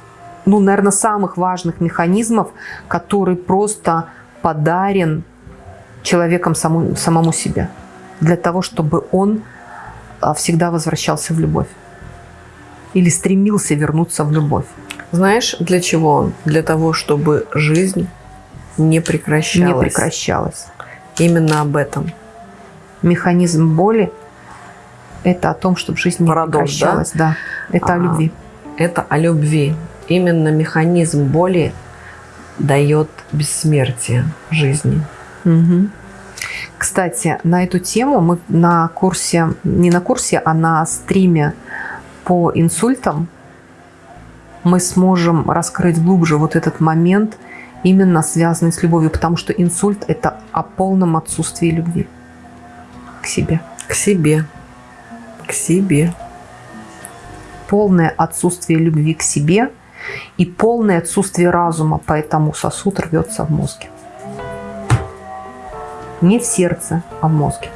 ну, наверное, самых важных механизмов, который просто подарен человеком саму, самому себе. Для того, чтобы он а, всегда возвращался в любовь. Или стремился вернуться в любовь. Знаешь, для чего? Для того, чтобы жизнь не прекращалась. Не прекращалась. Именно об этом. Механизм боли – это о том, чтобы жизнь не Парадокс, да? прекращалась. Да? Это о А. любви. Это о любви. Именно механизм боли дает бессмертие жизни. Мгм. Кстати, на эту тему мы на курсе, не на курсе, а на стриме по инсультам мы сможем раскрыть глубже вот этот момент, именно связанный с любовью, потому что инсульт – это о полном отсутствии любви к себе. К себе. К себе. Полное отсутствие любви к себе и полное отсутствие разума, поэтому сосуд рвется в мозге. Не в сердце, а в мозге.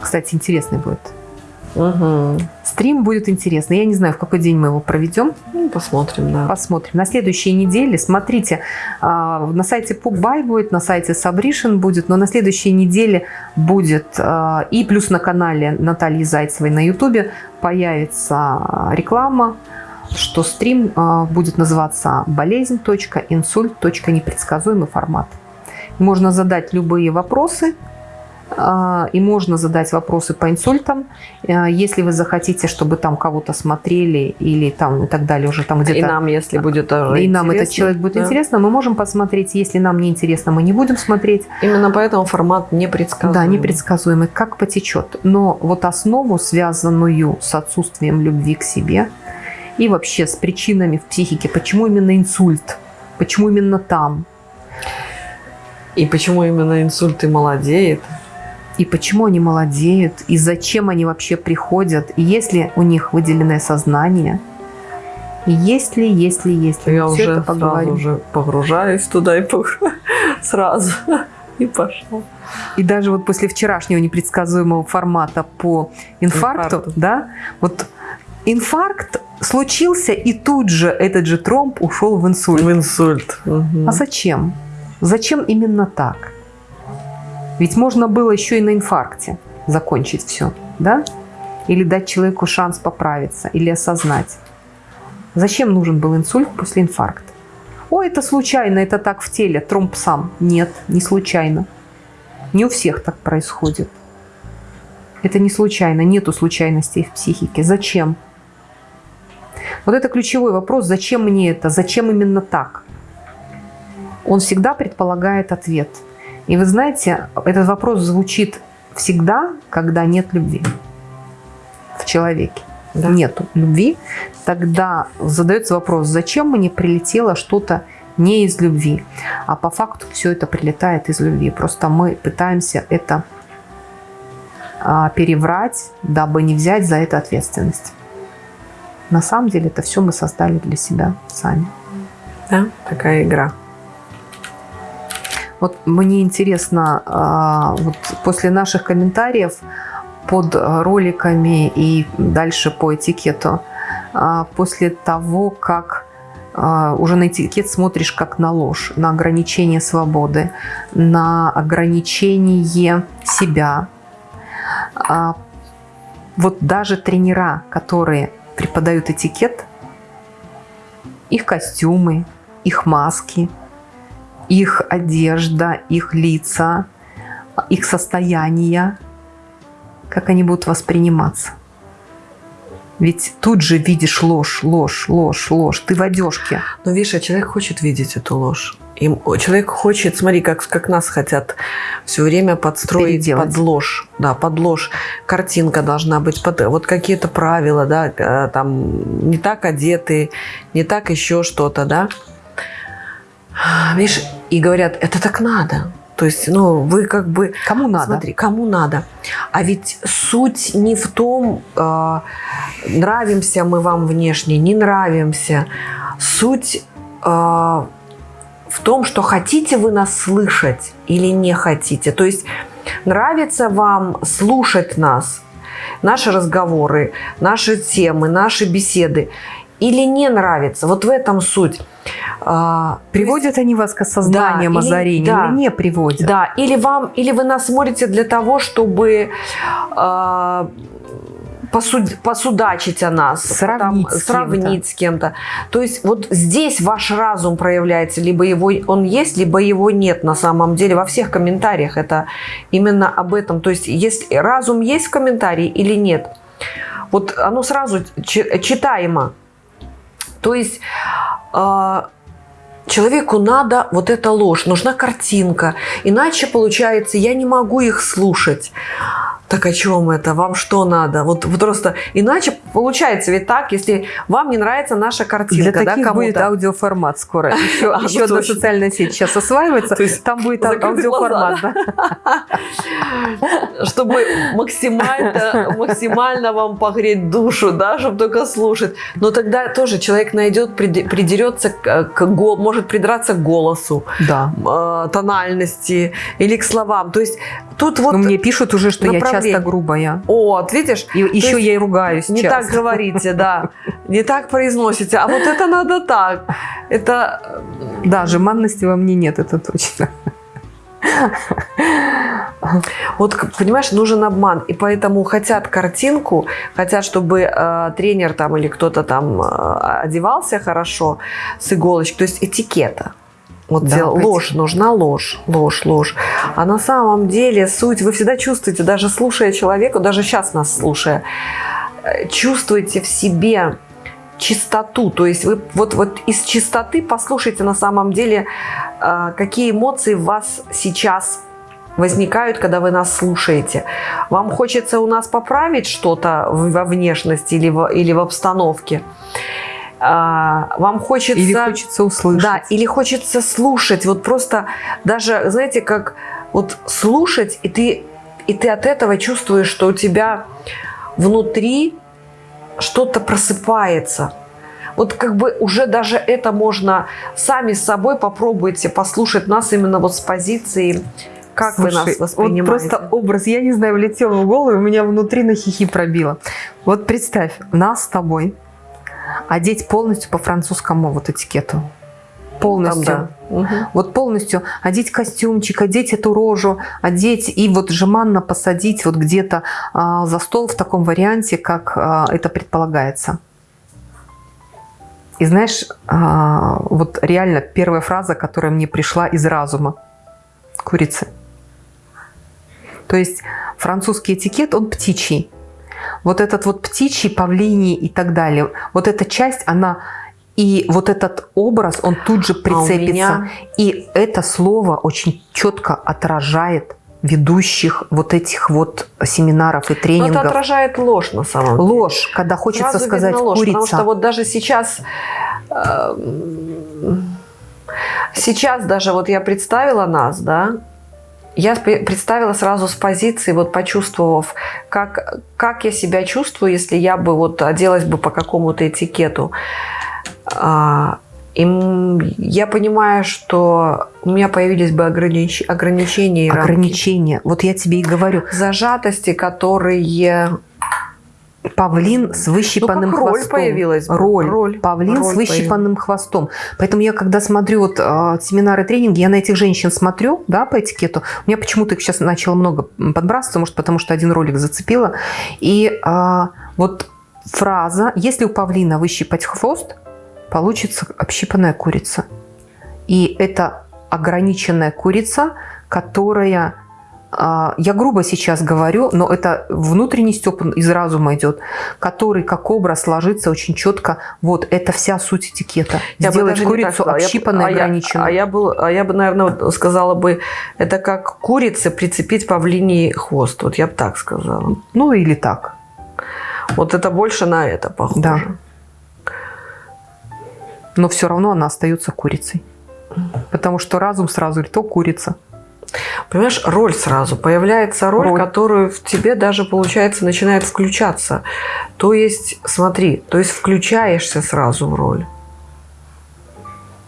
Кстати, интересный будет. Угу. Стрим будет интересный. Я не знаю, в какой день мы его проведем. Ну, посмотрим, да. Посмотрим. На следующей неделе, смотрите, а, на сайте Пукбай будет, на сайте Сабришин будет, но на следующей неделе будет а, и плюс на канале Натальи Зайцевой на Ютубе появится а, реклама, что стрим будет называться болезнь.инсульт.непредсказуемый формат. Можно задать любые вопросы, а, и можно задать вопросы по инсультам. А, Если вы захотите, чтобы там кого-то смотрели или там и так далее, уже там где-то... И нам, если будет тоже и нам этот человек будет да. интересно, мы можем посмотреть. Если нам не интересно, мы не будем смотреть. Именно поэтому формат непредсказуемый. Да, непредсказуемый, как потечет. Но вот основу, связанную с отсутствием любви к себе и вообще с причинами в психике, почему именно инсульт, почему именно там, И почему именно инсульт и молодеет? и почему они молодеют, и зачем они вообще приходят, и есть ли у них выделенное сознание, и есть ли, есть ли, есть ли. Я всё уже это сразу уже погружаюсь туда и погру- (laughs) сразу (laughs) и пошел. И даже вот после вчерашнего непредсказуемого формата по инфаркту, Инфаркту. да, вот инфаркт случился, и тут же этот же тромб ушел в инсульт. В инсульт. Мгм. А зачем? Зачем именно так? Ведь можно было еще и на инфаркте закончить все, да? Или дать человеку шанс поправиться, или осознать. Зачем нужен был инсульт после инфаркта? О, это случайно, это так в теле, тромб сам. Нет, не случайно. Не у всех так происходит. Это не случайно, нету случайностей в психике. Зачем? Вот это ключевой вопрос, зачем мне это, зачем именно так? Он всегда предполагает ответ. И вы знаете, этот вопрос звучит всегда, когда нет любви в человеке. Да. Нету любви, тогда задается вопрос, зачем мне прилетело что-то не из любви, а по факту все это прилетает из любви. Просто мы пытаемся это а, переврать, дабы не взять за это ответственность. На самом деле это все мы создали для себя сами. Да, такая игра. Вот мне интересно, а, вот после наших комментариев под роликами и дальше по этикету, а, после того, как а, уже на этикет смотришь как на ложь, на ограничение свободы, на ограничение себя. Вот даже тренера, которые преподают этикет, их костюмы, их маски, их одежда, их лица, их состояние, как они будут восприниматься. Ведь тут же видишь ложь, ложь, ложь, ложь. Ты в одежке. Но видишь, а человек хочет видеть эту ложь. Им, человек хочет, смотри, как, как нас хотят все время подстроить Переделать. под ложь. Да, под ложь. Картинка должна быть, под, вот какие-то правила, да, э, там не так одеты, не так еще что-то, да. Видишь, и говорят, это так надо. То есть, ну, вы как бы... Кому надо? Смотри, кому надо. А ведь суть не в том, э, нравимся мы вам внешне, не нравимся. Суть э, в том, что хотите вы нас слышать или не хотите. То есть нравится вам слушать нас, наши разговоры, наши темы, наши беседы или не нравится. Вот в этом суть. А, Приводят они вас к осознаниям Да, или- озарению да. или не приводят? Да, или вам, или вы нас смотрите для того, чтобы э, посуд- посудачить о нас, Сравнить с кем-то. сравнить с кем-то. То есть вот здесь ваш разум проявляется, либо его он есть, либо его нет на самом деле. Во всех комментариях это именно об этом. То есть если разум есть в комментарии или нет, вот оно сразу чи- читаемо. То есть э, человеку надо вот эта ложь, нужна картинка. Иначе получается, я не могу их слушать. Так о чем это? Вам что надо? Вот, вот просто иначе получается ведь так, если вам не нравится наша картинка, Для да, таких будет аудиоформат скоро. (laughs) Еще, А, еще одна точно. социальная сеть сейчас осваивается. (laughs) То есть там будет аудиоформат. глаза, да. (laughs) чтобы максимально, максимально вам погреть душу, да, чтобы только слушать. Но тогда тоже человек найдет, придерется, к, к может придраться к голосу, Да. э, тональности или к словам. То есть тут вот... Но мне пишут уже, что я часто грубая. Вот, видишь? И еще я и ругаюсь Не часто. так говорите, да. Не так произносите. А вот это надо так. Это Да, жеманности во мне нет, это точно. Вот, понимаешь, нужен обман. И поэтому хотят картинку, хотят, чтобы э, тренер там или кто-то там э, одевался хорошо с иголочки. То есть этикета. Вот Да, ложь, нужна ложь, ложь, ложь. А на самом деле суть, вы всегда чувствуете, даже слушая человека, даже сейчас нас слушая, э, чувствуете в себе чистоту. То есть вы вот, вот из чистоты послушайте на самом деле, э, какие эмоции в вас сейчас возникают, когда вы нас слушаете. Вам хочется у нас поправить что-то во внешности или в, или в обстановке. А, Вам хочется... Или хочется услышать. Да, или хочется слушать. Вот просто даже, знаете, как вот слушать, и ты, и ты от этого чувствуешь, что у тебя внутри что-то просыпается. Вот как бы уже даже это можно сами с собой попробуйте послушать нас именно вот с позиции, как вы Слушай, нас воспринимаете. Вот просто образ, я не знаю, влетел в голову, у меня внутри на хихи пробило. Вот представь, нас с тобой одеть полностью по французскому вот этикету. Полностью. Там, да. Мгм. Вот полностью одеть костюмчик, одеть эту рожу, одеть и вот жеманно посадить вот где-то а, за стол в таком варианте, как а, это предполагается. И знаешь, а, вот реально первая фраза, которая мне пришла из разума. Курицы. То есть французский этикет, он птичий. Вот этот вот птичий, павлиний и так далее, вот эта часть, она и вот этот образ, он тут же А прицепится. меня- И это слово очень четко отражает ведущих вот этих вот семинаров и Но тренингов. это отражает ложь на самом деле. Ложь, когда хочется Сразу сказать ложь, курица. Потому что вот даже сейчас, эм, сейчас даже вот я представила нас, да, я представила сразу с позиции, вот почувствовав, как, как я себя чувствую, если я бы вот оделась бы по какому-то этикету. А, и я понимаю, что у меня появились бы огранич- ограничения. Ограничения. Вот я тебе и говорю. Зажатости, которые Павлин с выщипанным Ну, как роль хвостом. появилась. Роль. Роль. Павлин Роль с выщипанным хвостом. Поэтому я, когда смотрю вот э, семинары, тренинги, я на этих женщин смотрю, да, по этикету. У меня почему-то их сейчас начало много подбрасываться, может, потому что один ролик зацепило. И э, вот фраза «Если у павлина выщипать хвост, получится общипанная курица». И это ограниченная курица, которая я грубо сейчас говорю, но это внутренний Степан из разума идет, который как образ ложится очень четко. Вот, это вся суть этикета. Я бы Сделать так курицу общипанной, а я- ограниченной. А я, был, а я бы, наверное, вот сказала бы, это как курице прицепить павлиний хвост. Вот я бы так сказала. Ну, или так. Вот это больше на это похоже. Да. Но все равно она остается курицей. Потому что разум сразу говорит, то курица. Понимаешь, роль сразу. Появляется роль, Роль. которую в тебе даже, получается, начинает включаться. То есть, смотри, то есть включаешься сразу в роль.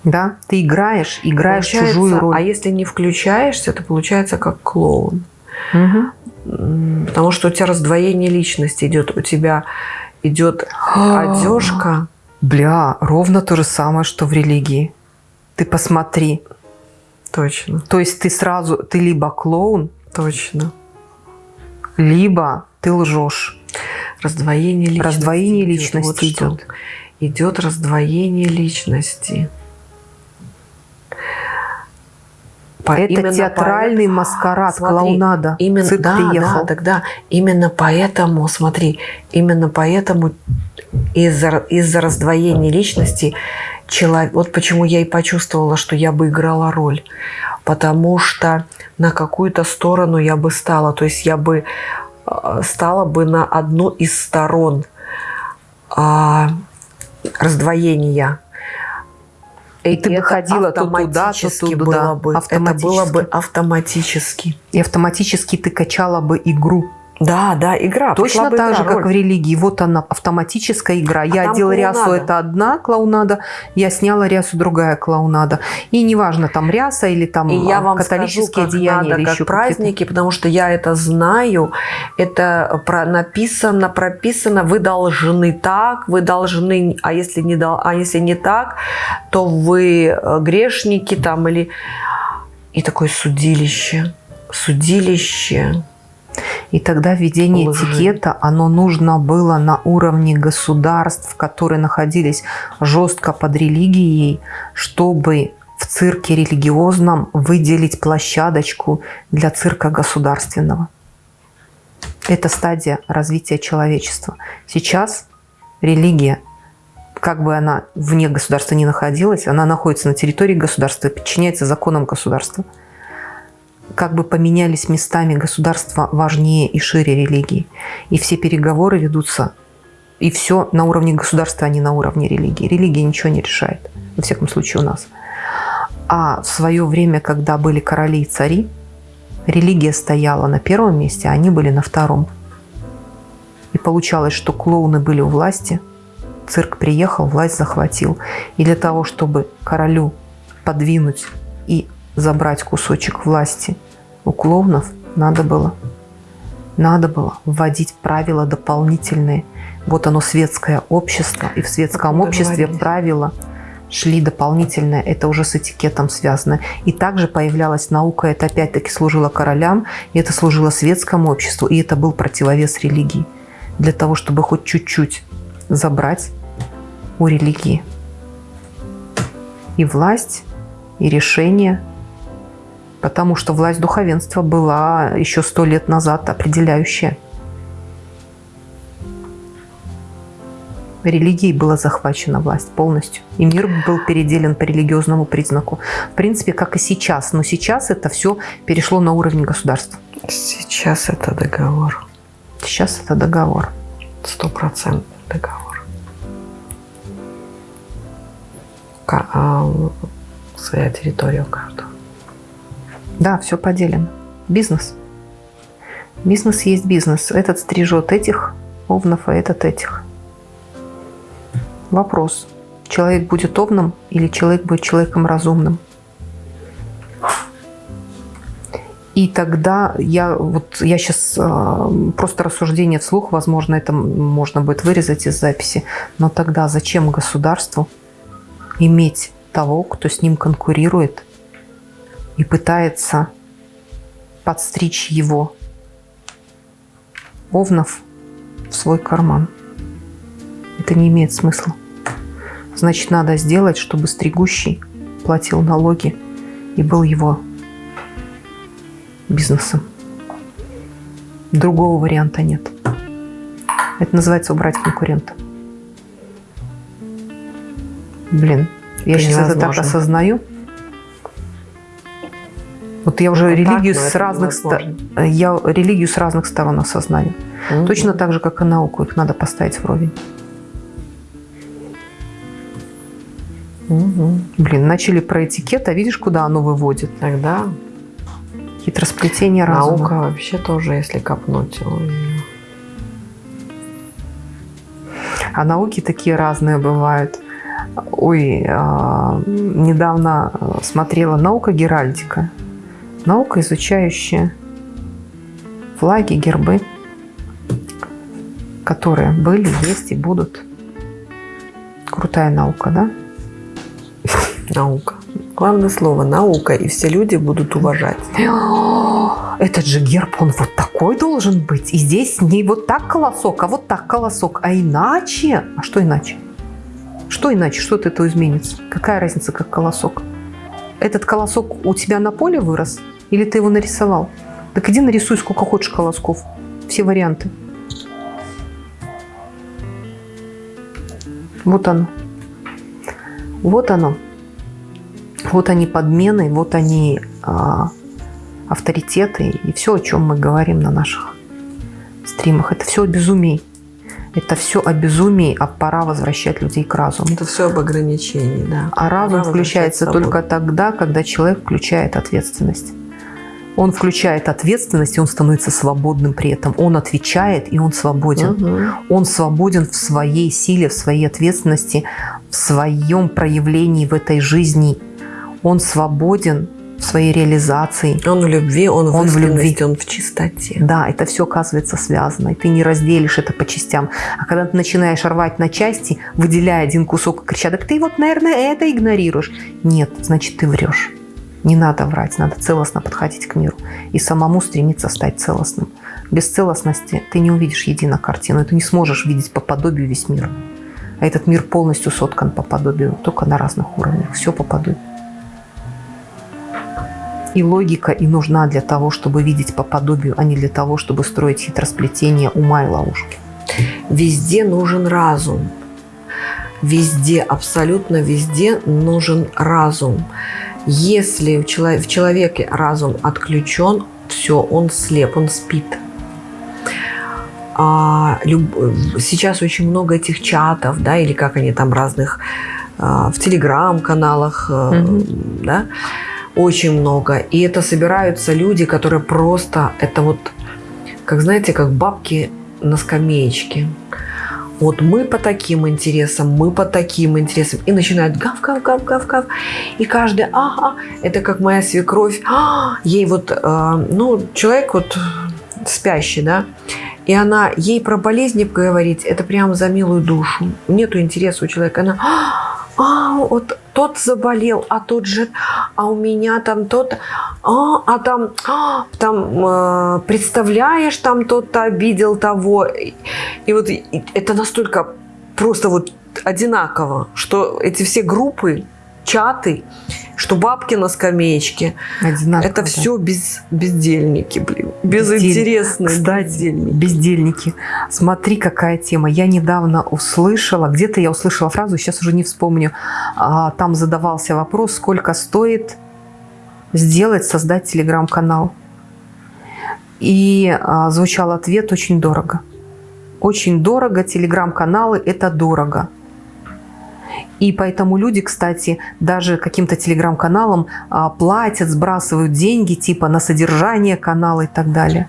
Да? Ты играешь, играешь Получается, чужую роль. А если не включаешься, то получается как клоун. М, Потому что у тебя раздвоение личности идет. У тебя идет одежка. Бля, ровно то же самое, что в религии. Ты посмотри. Точно, То есть ты сразу, ты либо клоун, точно. либо ты лжешь. Раздвоение личности. Раздвоение идет. личности Вот что. идет. Идет раздвоение личности. По- Это именно театральный поэтому- маскарад, Смотри, клоунада. Именно, Цирк да, приехал. да, тогда именно поэтому, смотри, именно поэтому из-за из раздвоения личности человек, вот почему я и почувствовала, что я бы играла роль, потому что на какую-то сторону я бы стала, то есть я бы э, стала бы на одну из сторон а, раздвоения. И ты бы ходила то туда, то туда. было бы. Это было бы автоматически. И автоматически ты качала бы игру. Да, да, игра. Точно так игра, же, как роль. в религии. Вот она, автоматическая игра. я там одела рясу, это одна клоунада. Я сняла рясу, другая клоунада. И неважно, там ряса или там И я а, вам католические скажу, как деяния надо, или как еще праздники, потому что я это знаю. Это про, написано, прописано. Вы должны так, вы должны, а если не, а если не так, то вы э, грешники там или... И такое судилище. Судилище. И тогда введение Лжи. этикета, оно нужно было на уровне государств, которые находились жестко под религией, чтобы в цирке религиозном выделить площадочку для цирка государственного. Это стадия развития человечества. Сейчас религия, как бы она вне государства не находилась, она находится на территории государства, подчиняется законам государства как бы поменялись местами государства важнее и шире религии. И все переговоры ведутся, и все на уровне государства, а не на уровне религии. Религия ничего не решает, во всяком случае у нас. А в свое время, когда были короли и цари, религия стояла на первом месте, а они были на втором. И получалось, что клоуны были у власти, цирк приехал, власть захватил. И для того, чтобы королю подвинуть и забрать кусочек власти у клоунов, надо было, надо было вводить правила дополнительные. Вот оно светское общество, и в светском обществе правила шли дополнительные, это уже с этикетом связано. И также появлялась наука, это опять-таки служило королям, и это служило светскому обществу, и это был противовес религии. Для того, чтобы хоть чуть-чуть забрать у религии. И власть, и решение, потому что власть духовенства была еще сто лет назад определяющая. Религией была захвачена власть полностью. И мир был переделен по религиозному признаку. В принципе, как и сейчас. Но сейчас это все перешло на уровень государства. Сейчас это договор. Сейчас это договор. Стопроцентный договор. Ка- а, своя территория у каждого. Да, все поделено. Бизнес. Бизнес есть бизнес. Этот стрижет этих овнов, а этот этих. Вопрос. Человек будет овном или человек будет человеком разумным? И тогда я вот я сейчас просто рассуждение вслух, возможно, это можно будет вырезать из записи, но тогда зачем государству иметь того, кто с ним конкурирует и пытается подстричь его овнов в свой карман? Это не имеет смысла. Значит, надо сделать, чтобы стригущий платил налоги и был его бизнесом. Другого варианта нет. Это называется убрать конкурента. Блин, я Это сейчас это так невозможно. осознаю. Вот я уже так, религию но с разных невозможно. я религию с разных сторон осознаю. Мгм. Точно так же, как и науку, их надо поставить вровень. Мгм. Блин, начали про этикет, а видишь, куда оно выводит? Тогда Хитросплетение разума. наука вообще тоже, если копнуть. ой. А науки такие разные бывают. Ой, а, недавно а, смотрела наука Геральдика. Наука, изучающая флаги, гербы, которые были, есть и будут. Крутая наука, да? Наука. Главное слово наука, и все люди будут уважать. (gasps) Этот же герб, он вот такой должен быть. И здесь не вот так колосок, а вот так колосок. А иначе... А что иначе? Что иначе? Что от этого изменится? Какая разница, как колосок? Этот колосок у тебя на поле вырос? Или ты его нарисовал? Так иди нарисуй сколько хочешь колосков. Все варианты. Вот оно. Вот оно. Вот они подмены, вот они а, авторитеты и все, о чем мы говорим на наших стримах. Это все о безумии. Это все о безумии, а пора возвращать людей к разуму. Это все об ограничении, да. А разум Пора включается только тогда, когда человек включает ответственность. Он включает ответственность, и он становится свободным при этом. Он отвечает, и он свободен. Мгм. Он свободен в своей силе, в своей ответственности, в своем проявлении в этой жизни. Он свободен в своей реализации. Он в любви, он в Он в любви. он в чистоте. Да, это все оказывается связано, и ты не разделишь это по частям. А когда ты начинаешь рвать на части, выделяя один кусок и крича, так ты вот, наверное, это игнорируешь. Нет, значит, ты врешь. Не надо врать, надо целостно подходить к миру и самому стремиться стать целостным. Без целостности ты не увидишь едино картину, и ты не сможешь видеть по подобию весь мир. А этот мир полностью соткан по подобию, только на разных уровнях. Все по подобию. И логика и нужна для того, чтобы видеть по подобию, а не для того, чтобы строить хитросплетение ума и ловушки. Везде нужен разум. Везде, абсолютно везде нужен разум. Если в чело- в человеке разум отключен, все, он слеп, он спит. А, люб- Сейчас очень много этих чатов, да, или как они там разных а, в телеграм-каналах, Мгм. да, очень много. И это собираются люди, которые просто, это вот, как знаете, как бабки на скамеечке. Вот мы по таким интересам, мы по таким интересам. И начинают гав, гав, гав, гав, гав. И каждый, ага, это как моя свекровь. «А!» ей вот, э, ну, человек вот спящий, да, и она ей про болезни говорить, это прям за милую душу. Нету интереса у человека. Она, а, вот тот заболел, а тот же, а у меня там тот, а, а там, а, там, э, представляешь, там тот-то обидел того. И, и вот и это настолько просто вот одинаково, что эти все группы, чаты, что бабки на скамеечке, Одинаково, это да. все без, бездельники, блин, Бездель- безинтересные Кстати, бездельники. бездельники. Смотри, какая тема. Я недавно услышала, где-то я услышала фразу, сейчас уже не вспомню. А, Там задавался вопрос, сколько стоит сделать, создать телеграм-канал. И а, звучал ответ очень дорого. Очень дорого, телеграм-каналы – это дорого. И поэтому люди, кстати, даже каким-то телеграм-каналам а, платят, сбрасывают деньги типа на содержание канала и так далее.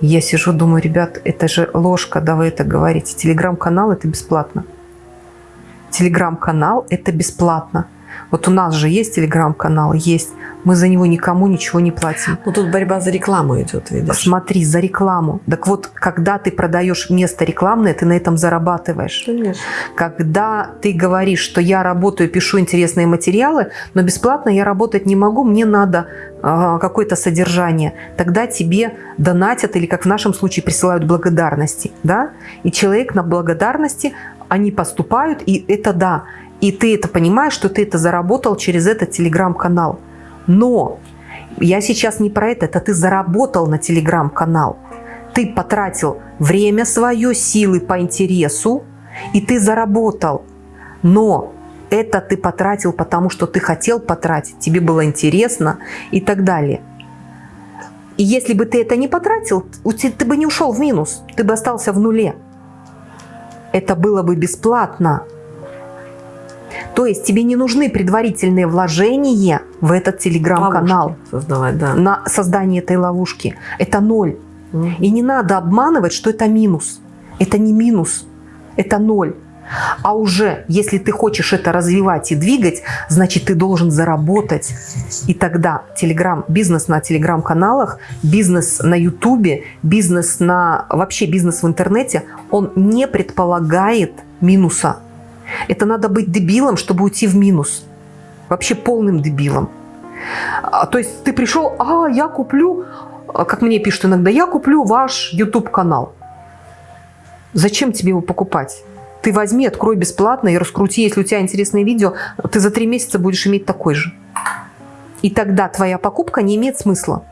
Я сижу, думаю, ребят, это же ложь, когда вы это говорите. Телеграм-канал – это бесплатно. Телеграм-канал – это бесплатно. Вот у нас же есть телеграм-канал, есть. Мы за него никому ничего не платим. Ну тут борьба за рекламу идет, видишь. Смотри, за рекламу. Так вот, когда ты продаешь место рекламное, ты на этом зарабатываешь. Конечно. Когда ты говоришь, что я работаю, пишу интересные материалы, но бесплатно я работать не могу, мне надо а, какое-то содержание, тогда тебе донатят или, как в нашем случае, присылают благодарности. Да? И человек на благодарности, они поступают, и это да. И ты это понимаешь, что ты это заработал через этот телеграм-канал. Но я сейчас не про это, это ты заработал на телеграм-канал. ты потратил время свое, силы по интересу, и ты заработал. Но это ты потратил, потому что ты хотел потратить, тебе было интересно и так далее. И если бы ты это не потратил, ты бы не ушел в минус, ты бы остался в нуле. Это было бы бесплатно. То есть тебе не нужны предварительные вложения в этот телеграм-канал. Создавать, да. На создание этой ловушки. Это ноль. Угу. И не надо обманывать, что это минус. Это не минус, это ноль. А уже, если ты хочешь это развивать и двигать, значит, ты должен заработать. И тогда телеграм, бизнес на телеграм-каналах, бизнес на ютубе, бизнес на... Вообще бизнес в интернете, он не предполагает минуса. Это надо быть дебилом, чтобы уйти в минус. Вообще полным дебилом. А, то есть ты пришел, а, я куплю, а, как мне пишут иногда, я куплю ваш YouTube-канал. Зачем тебе его покупать? Ты возьми, открой бесплатно и раскрути, если у тебя интересное видео, ты за три месяца будешь иметь такой же. И тогда твоя покупка не имеет смысла.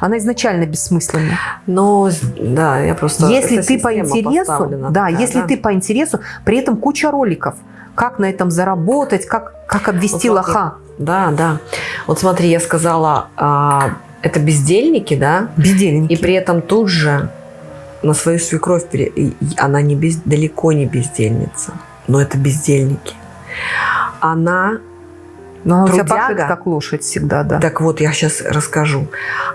Она изначально бессмысленна. Но, да, я просто... Если ты по интересу, да, да, если да. ты по интересу, при этом куча роликов, как на этом заработать, как, как обвести вот лоха. Да, да. Вот смотри, я сказала, а, это бездельники, да? Бездельники. И при этом тут же на свою свекровь, она не без, далеко не бездельница, но это бездельники. Она но она трудяга, у тебя как лошадь всегда, да. Так вот, я сейчас расскажу.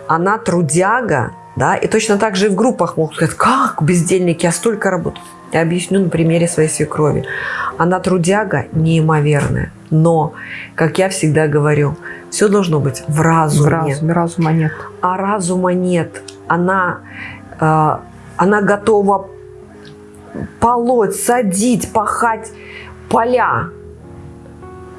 Она трудяга, да, и точно так же и в группах могут сказать, как бездельники, я столько работаю. Я объясню на примере своей свекрови. Она трудяга неимоверная, но, как я всегда говорю, все должно быть в разуме. В разуме, разума нет. А разума нет. Она э, она готова полоть, садить, пахать поля.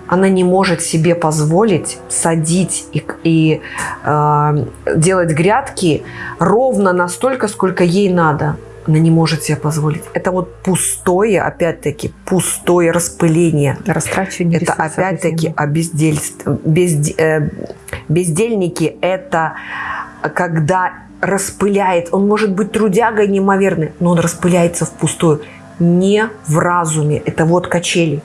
Она не может себе позволить садить и, и э, делать грядки ровно настолько, сколько ей надо. Она не может себе позволить. Это вот пустое, опять-таки, пустое распыление. Растрачивание Это опять-таки обездельство. Безд, э, бездельники – это когда распыляет. Он может быть трудягой неимоверный, но он распыляется впустую. Не в разуме. Это вот качели.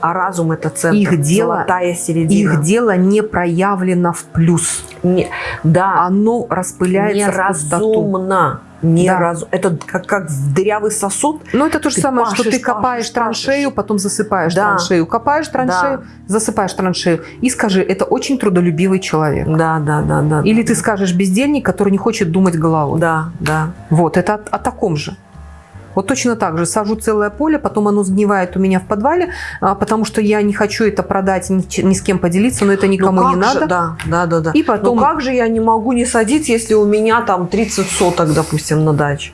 А разум – это центр, их дело, золотая середина. Их дело не проявлено в плюс. Не, да. Оно распыляется неразумно. Не да. раз... Это как, как дырявый сосуд. Ну, это то же самое, пашешь, что ты копаешь пашешь, траншею, пашешь. потом засыпаешь да. траншею. Копаешь траншею, да. засыпаешь траншею. И скажи, это очень трудолюбивый человек. Да, да, да. да Или да. ты скажешь бездельник, который не хочет думать головой. Да, да. Вот, это о, о таком же. Вот точно так же сажу целое поле, потом оно сгнивает у меня в подвале, а, потому что я не хочу это продать, ни, ни с кем поделиться, но это ну никому ну не надо. да, да, да, да. И потом... Ну как же я не могу не садить, если у меня там 30 соток, допустим, на даче?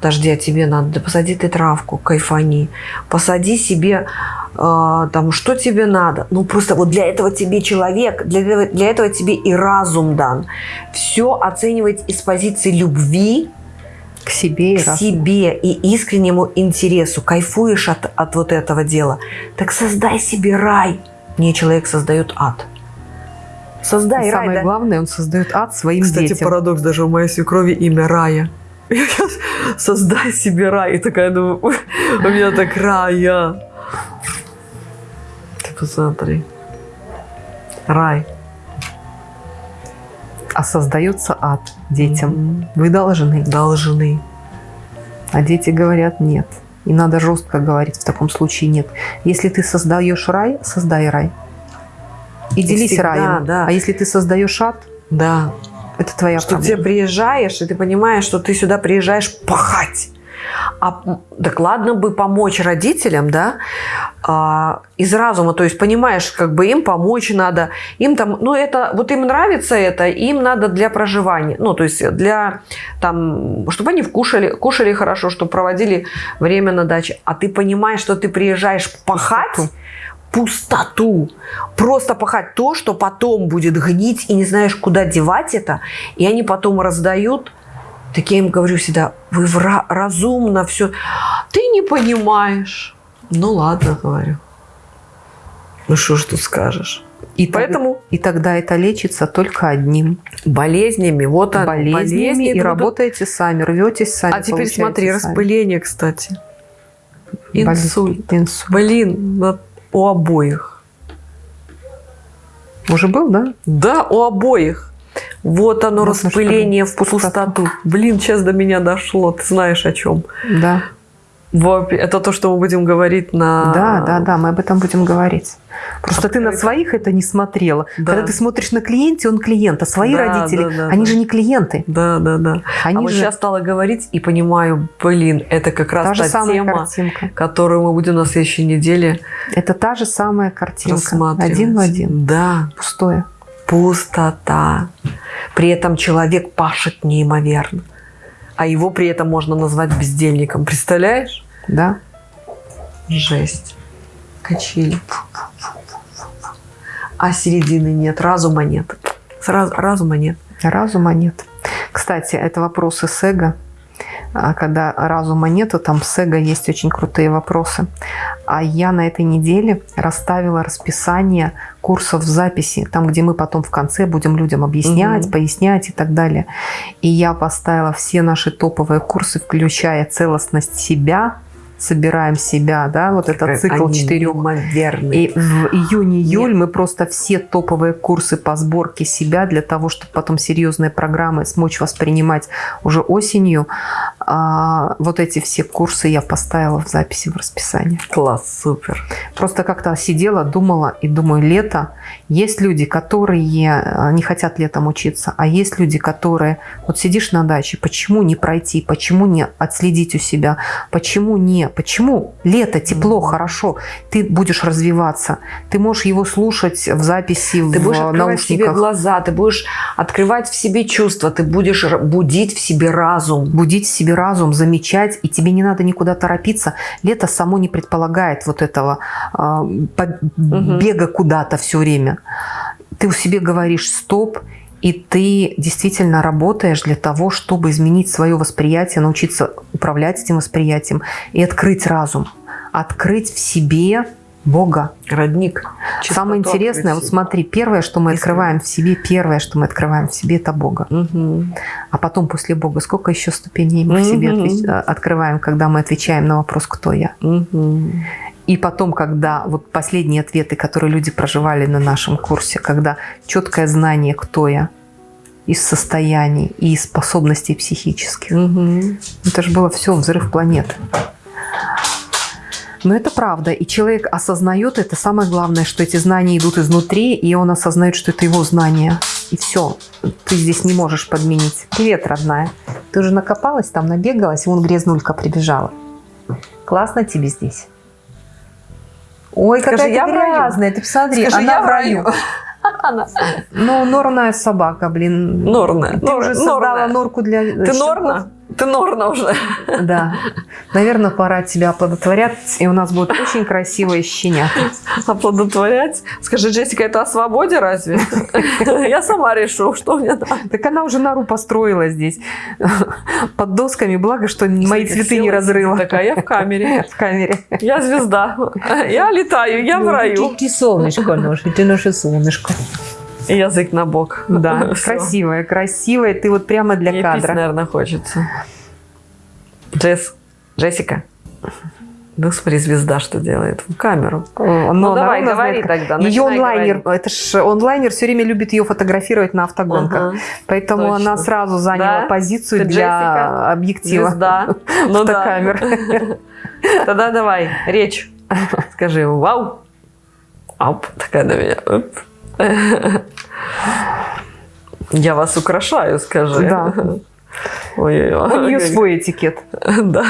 Подожди, а тебе надо, да посади ты травку, кайфани. Посади себе, э, там, что тебе надо. Ну, просто вот для этого тебе человек, для для этого тебе и разум дан. Все оценивать из позиции любви, к себе, к себе и искреннему интересу, кайфуешь от, от вот этого дела, так создай себе рай. Не человек создает ад. Создай и рай. Самое да? главное, он создает ад своим Кстати, детям. Кстати, парадокс, даже у моей свекрови имя Рая. (laughs) Создай себе рай. И такая думаю, (laughs) у меня так рая. Ты посмотри. Рай а создается ад детям. Mm-hmm. Вы должны. Должны. А дети говорят нет. И надо жестко говорить, в таком случае нет. Если ты создаешь рай, создай рай. И, и делись всегда, раем. Да. А если ты создаешь ад, да. это твоя что проблема. Что ты приезжаешь, и ты понимаешь, что ты сюда приезжаешь пахать. А, так ладно бы помочь родителям, да, а, из разума, то есть понимаешь, как бы им помочь надо, им там, ну это, вот им нравится это, им надо для проживания, ну то есть для, там, чтобы они вкушали, кушали хорошо, чтобы проводили время на даче, а ты понимаешь, что ты приезжаешь пахать, пустоту. Просто пахать то, что потом будет гнить, и не знаешь, куда девать это. И они потом раздают так я им говорю всегда, вы разумно все. Ты не понимаешь. Ну ладно, говорю. Ну что ж тут скажешь? И Поэтому так- и тогда это лечится только одним. болезнями, вот оно, болезнями, болезни и будут. работаете сами, рветесь сами. А теперь смотри, сами. распыление, кстати. Инсульт. Инсульт. Блин, на- у обоих. Уже был, да? Да, у обоих. Вот оно, Вот на распыление в пустоту. пустоту. Блин, сейчас до меня дошло. Ты знаешь о чем? Да. Это то, что мы будем говорить на... Да, да, да, мы об этом будем говорить. Просто ты на Открыто. своих это не смотрела. Да. Когда ты смотришь на клиенте, он клиент, а свои Да, родители, да, да, они да. же не клиенты. Да, да, да. Они а вот же сейчас стала говорить и понимаю, блин, это как раз та же та самая тема, картинка. которую мы будем на следующей неделе Это та же самая картинка. Один в один. Да, Пустое. Пустота. При этом человек пашет неимоверно. А его при этом можно назвать бездельником. Представляешь? Да. Жесть. Качели. А середины нет, разума нет. Сразу разума нет. Разума нет. Кстати, это вопросы с эго. А Когда разума нету, там с эго есть очень крутые вопросы. А я на этой неделе расставила расписание курсов в записи, там, где мы потом в конце будем людям объяснять, Мгм. пояснять и так далее. И я поставила все наши топовые курсы, включая целостность себя, собираем себя, да, вот этот цикл Они четырех неимоверные. и в июне-июль мы просто все топовые курсы по сборке себя для того, чтобы потом серьезные программы смочь воспринимать уже осенью. А, вот эти все курсы я поставила в записи в расписание. Класс, супер. Просто как-то сидела, думала и думаю, лето. Есть люди, которые а, не хотят летом учиться, а есть люди, которые... Вот сидишь на даче, почему не пройти, почему не отследить у себя, почему не... Почему лето, тепло, хорошо, ты будешь развиваться, ты можешь его слушать в записи, Ты в будешь открывать в себе наушниках. глаза, ты будешь открывать в себе чувства, ты будешь будить в себе разум. будить в себе разум, замечать, и тебе не надо никуда торопиться. Лето само не предполагает вот этого а, по- Мгм. бега куда-то все время. Ты у себе говоришь стоп, и ты действительно работаешь для того, чтобы изменить свое восприятие, научиться управлять этим восприятием и открыть разум, открыть в себе Бога. Родник. Самое Чистоту интересное, вот смотри, первое, что мы Искренне. открываем в себе, первое, что мы открываем в себе, это Бога. Мгм. А потом после Бога сколько еще ступеней мы в себе отвеч- а, открываем, когда мы отвечаем на вопрос «Кто я?». Мгм. И потом, когда вот последние ответы, которые люди проживали на нашем курсе, когда четкое знание «Кто я?», из состояний и из способностей психических. Мгм. Это же было все взрыв планеты. Но это правда. И человек осознает это. Самое главное, что эти знания идут изнутри, и он осознает, что это его знания. И все. Ты здесь не можешь подменить. Привет, родная. Ты уже накопалась там, набегалась, и вон грязнулька прибежала. Классно тебе здесь. Ой, Скажи, какая я грязная, ты посмотри, Скажи, она я в раю. (laughs) раю. Ну, норная собака, блин. Норная. Ты нор- уже создала норная. норку для Ты щенков? норна? Ты норна уже. Да. Наверное, пора тебя оплодотворять, и у нас будет очень красивые щенята. Оплодотворять. Скажи, Джессика, это о свободе разве? Я сама решу, что мне надо. Так она уже нору построила здесь под досками, благо, что мои цветы не разрыла. Такая, я в камере. В камере. Я звезда. Я летаю, я в раю. Ты солнышко наше, ты наше солнышко. И язык на бок. Да, (laughs) красивая, красивая. Ты вот прямо для Мне пить, кадра. наверное, хочется. Джесс, Джессика. Ну, смотри, звезда что делает. В камеру. Ну, но давай, она говори знает, тогда. Ее онлайнер, говорить. это ж онлайнер все время любит ее фотографировать на автогонках. Ага. Поэтому Точно. она сразу заняла Да? позицию Ты для Джессика? объектива. Звезда. (laughs) Ну да. (laughs) Тогда давай, речь. Скажи вау. Ап, такая на меня. Оп. (laughs) Я вас украшаю, скажи. Да. (laughs) Ой-ой-ой. У нее свой этикет. (laughs) Да.